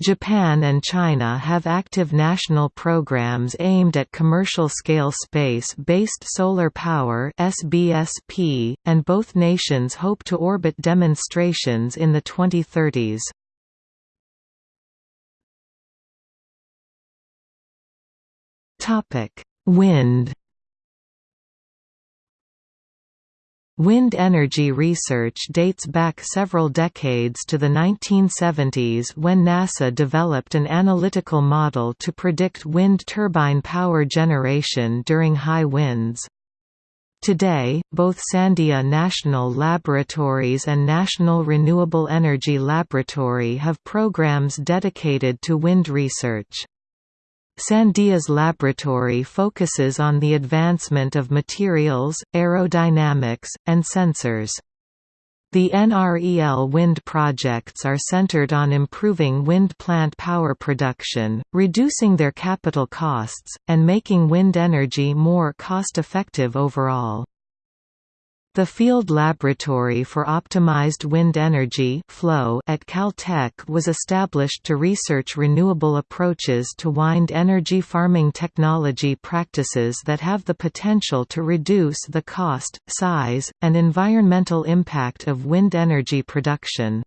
Japan and China have active national programs aimed at commercial-scale space-based solar power (SBSP), and both nations hope to orbit demonstrations in the 2030s. Topic: Wind Wind energy research dates back several decades to the 1970s when NASA developed an analytical model to predict wind turbine power generation during high winds. Today, both Sandia National Laboratories and National Renewable Energy Laboratory have programs dedicated to wind research. Sandia's laboratory focuses on the advancement of materials, aerodynamics, and sensors. The NREL wind projects are centered on improving wind plant power production, reducing their capital costs, and making wind energy more cost-effective overall. The Field Laboratory for Optimized Wind Energy FLOW at Caltech was established to research renewable approaches to wind energy farming technology practices that have the potential to reduce the cost, size, and environmental impact of wind energy production.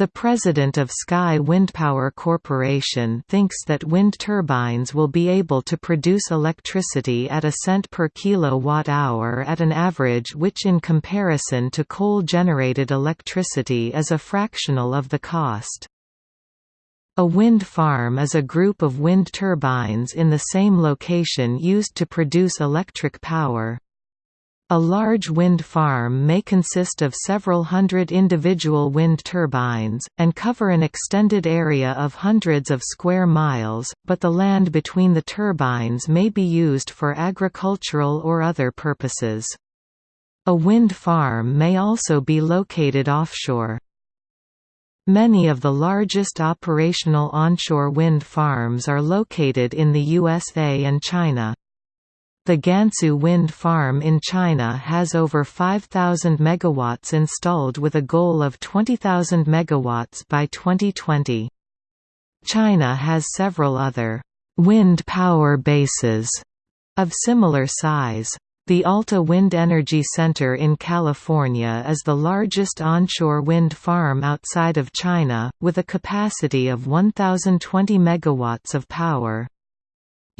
The president of Sky Windpower Corporation thinks that wind turbines will be able to produce electricity at a cent per kilowatt-hour at an average which in comparison to coal-generated electricity is a fractional of the cost. A wind farm is a group of wind turbines in the same location used to produce electric power. A large wind farm may consist of several hundred individual wind turbines, and cover an extended area of hundreds of square miles, but the land between the turbines may be used for agricultural or other purposes. A wind farm may also be located offshore. Many of the largest operational onshore wind farms are located in the USA and China. The Gansu wind farm in China has over 5,000 megawatts installed with a goal of 20,000 megawatts by 2020. China has several other wind power bases of similar size. The Alta Wind Energy Center in California is the largest onshore wind farm outside of China, with a capacity of 1,020 megawatts of power.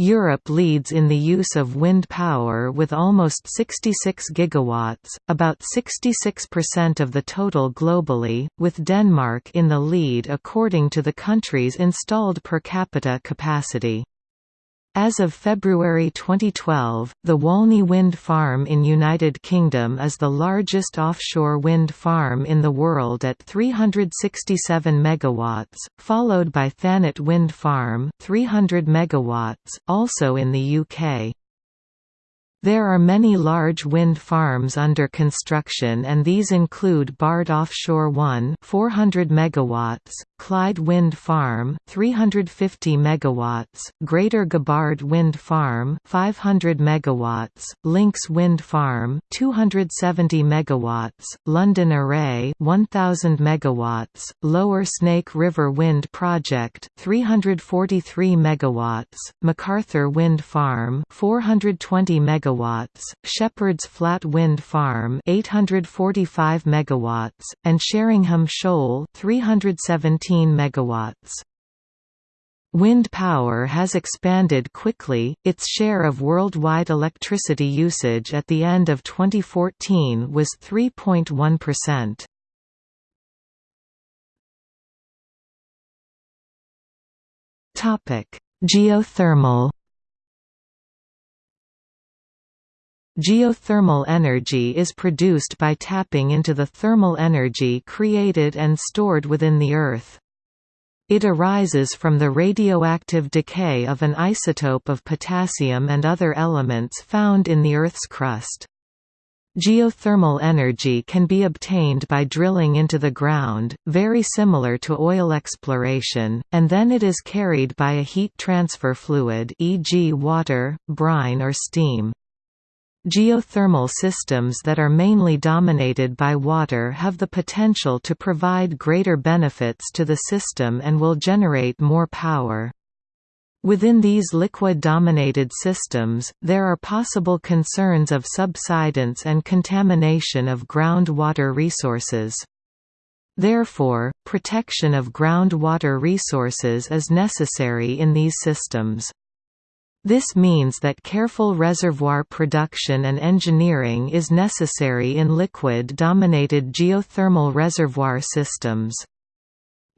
Europe leads in the use of wind power with almost 66 gigawatts, about 66% of the total globally, with Denmark in the lead according to the country's installed per capita capacity. As of February 2012, the Walney Wind Farm in United Kingdom is the largest offshore wind farm in the world at 367 megawatts, followed by Thanet Wind Farm 300 megawatts, also in the UK. There are many large wind farms under construction and these include Bard Offshore 1 400 megawatts, Clyde Wind Farm 350 megawatts, Greater Gabbard Wind Farm 500 megawatts, Lincs Wind Farm 270 megawatts, London Array 1000 megawatts, Lower Snake River Wind Project 343 megawatts, MacArthur Wind Farm 420 megawatts megawatts, Shepherd's Flat Wind Farm 845 megawatts, and Sheringham Shoal 317 megawatts. Wind power has expanded quickly, its share of worldwide electricity usage at the end of 2014 was 3.1%. Geothermal Geothermal energy is produced by tapping into the thermal energy created and stored within the Earth. It arises from the radioactive decay of an isotope of potassium and other elements found in the Earth's crust. Geothermal energy can be obtained by drilling into the ground, very similar to oil exploration, and then it is carried by a heat transfer fluid e.g. water, brine or steam. Geothermal systems that are mainly dominated by water have the potential to provide greater benefits to the system and will generate more power. Within these liquid-dominated systems, there are possible concerns of subsidence and contamination of groundwater resources. Therefore, protection of groundwater resources is necessary in these systems. This means that careful reservoir production and engineering is necessary in liquid-dominated geothermal reservoir systems.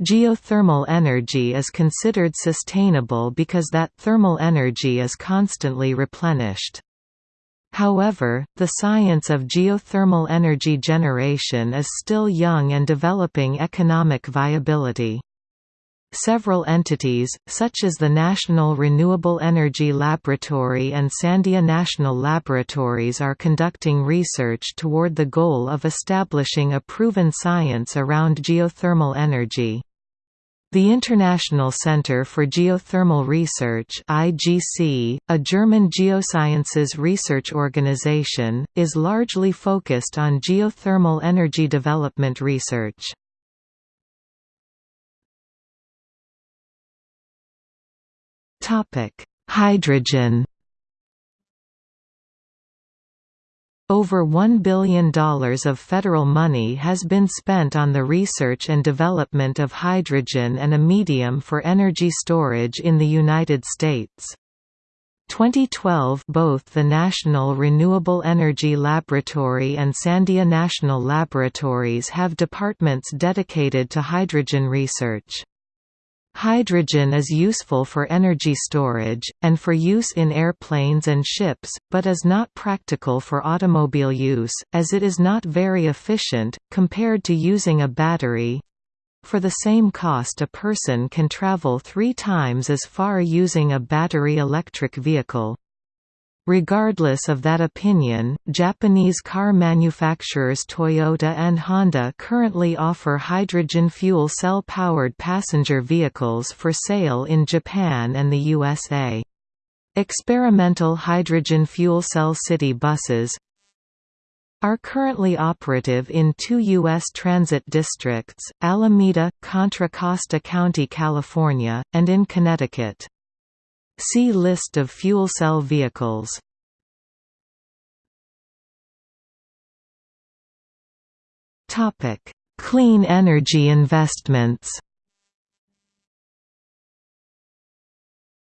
Geothermal energy is considered sustainable because that thermal energy is constantly replenished. However, the science of geothermal energy generation is still young and developing economic viability. Several entities, such as the National Renewable Energy Laboratory and Sandia National Laboratories are conducting research toward the goal of establishing a proven science around geothermal energy. The International Center for Geothermal Research IGC, a German geosciences research organization, is largely focused on geothermal energy development research. Topic: Hydrogen. Over $1 billion of federal money has been spent on the research and development of hydrogen and a medium for energy storage in the United States. 2012 Both the National Renewable Energy Laboratory and Sandia National Laboratories have departments dedicated to hydrogen research. Hydrogen is useful for energy storage, and for use in airplanes and ships, but is not practical for automobile use, as it is not very efficient, compared to using a battery. For the same cost a person can travel three times as far using a battery electric vehicle. Regardless of that opinion, Japanese car manufacturers Toyota and Honda currently offer hydrogen fuel cell-powered passenger vehicles for sale in Japan and the USA. Experimental hydrogen fuel cell city buses are currently operative in two U.S. transit districts, Alameda, Contra Costa County, California, and in Connecticut. See List of fuel cell vehicles. Topic: Clean energy investments.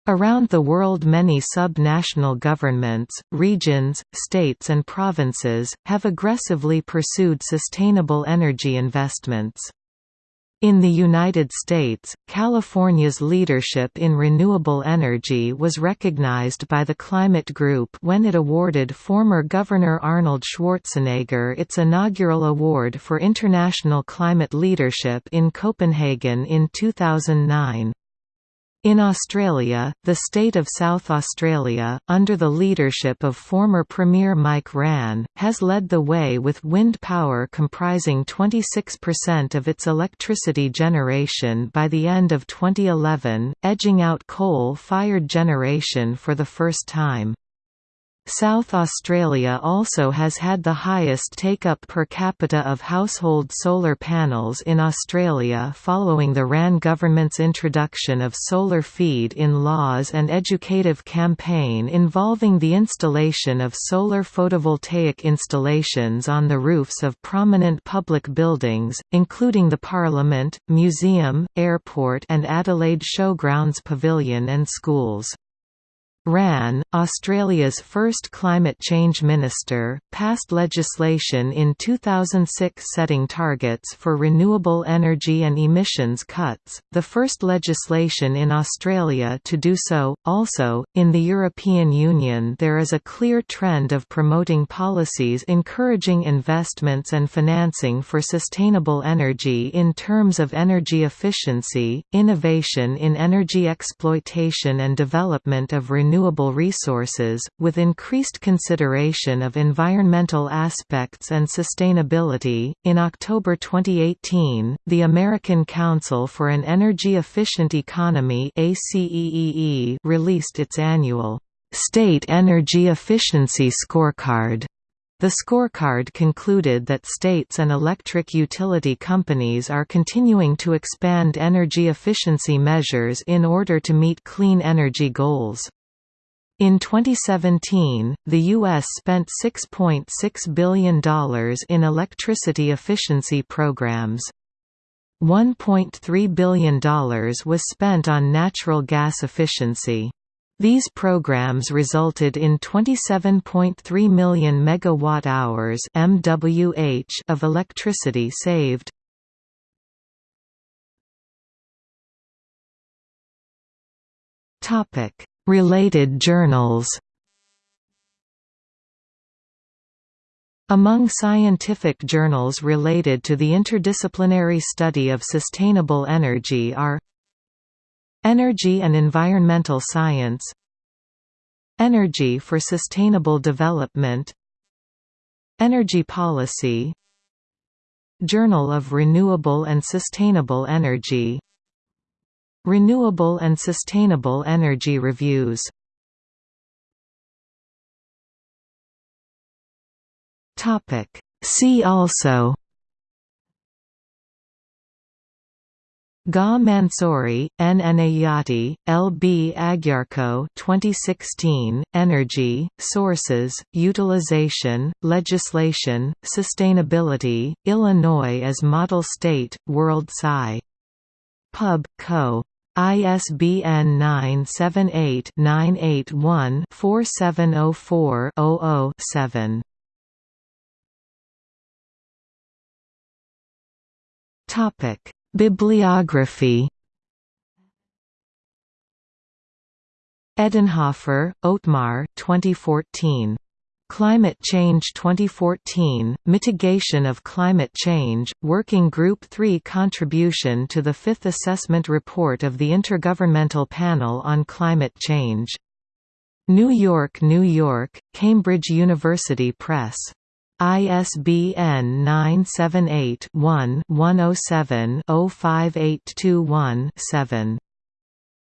Around the world many sub-national governments, regions, states and provinces, have aggressively pursued sustainable energy investments. In the United States, California's leadership in renewable energy was recognized by the Climate Group when it awarded former Governor Arnold Schwarzenegger its inaugural award for international climate leadership in Copenhagen in 2009. In Australia, the state of South Australia, under the leadership of former Premier Mike Rann, has led the way with wind power comprising 26% of its electricity generation by the end of 2011, edging out coal-fired generation for the first time. South Australia also has had the highest take-up per capita of household solar panels in Australia following the Rann government's introduction of solar feed-in laws and educative campaign involving the installation of solar photovoltaic installations on the roofs of prominent public buildings, including the Parliament, Museum, Airport and Adelaide Showgrounds Pavilion and schools. Rann, Australia's first climate change minister, passed legislation in 2006 setting targets for renewable energy and emissions cuts, the first legislation in Australia to do so. Also, in the European Union, there is a clear trend of promoting policies encouraging investments and financing for sustainable energy in terms of energy efficiency, innovation in energy exploitation and development of renewable renewable resources, with increased consideration of environmental aspects and sustainability. In October 2018, the American Council for an Energy Efficient Economy released its annual State Energy Efficiency Scorecard. The scorecard concluded that states and electric utility companies are continuing to expand energy efficiency measures in order to meet clean energy goals. In 2017, the U.S. spent $6.6 .6 billion in electricity efficiency programs. $1.3 billion was spent on natural gas efficiency. These programs resulted in 27.3 million megawatt-hours (MWH) of electricity saved. Topic: Related journals. Among scientific journals related to the interdisciplinary study of sustainable energy are Energy and Environmental Science Energy for Sustainable Development Energy Policy Journal of Renewable and Sustainable Energy Renewable and Sustainable Energy Reviews See also Ga Mansoori, N. Enayati, L. B. Agyarko 2016, Energy, Sources, Utilization, Legislation, Sustainability, Illinois as Model State, World Sci. Pub. Co. ISBN 978-981-4704-00-7. Topic: Bibliography. Edenhofer, Otmar 2014. Climate Change 2014, Mitigation of Climate Change, Working Group 3 Contribution to the Fifth Assessment Report of the Intergovernmental Panel on Climate Change. New York, New York, Cambridge University Press. ISBN 978 one 107 05821 7.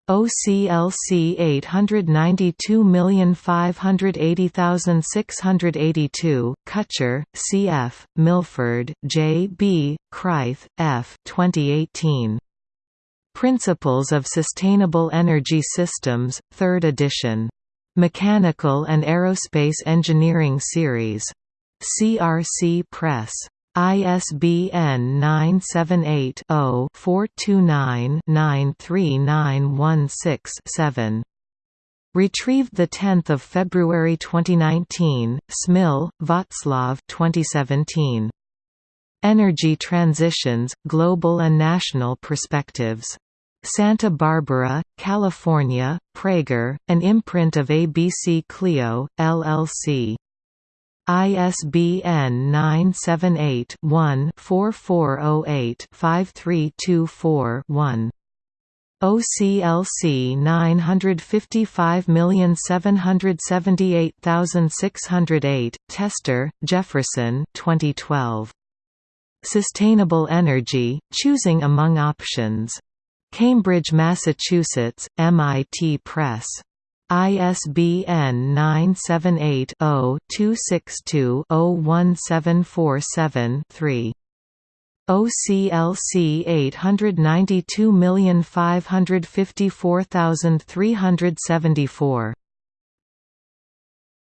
OCLC 892580682, Kutscher, C.F., Milford, J. B., Kreith, F. 2018. Principles of Sustainable Energy Systems, 3rd edition. Mechanical and Aerospace Engineering Series. CRC Press. ISBN 978-0-429-93916-7. Retrieved 10 February 2019, Smil, Václav 2017. Energy Transitions, Global and National Perspectives. Santa Barbara, California, Praeger, an imprint of ABC Clio, LLC. ISBN 978-1-4408-5324-1. OCLC 955778608, Tester, Jefferson 2012. Sustainable Energy, Choosing Among Options. Cambridge, Massachusetts, MIT Press. ISBN 978-0-262-01747-3. OCLC 892554374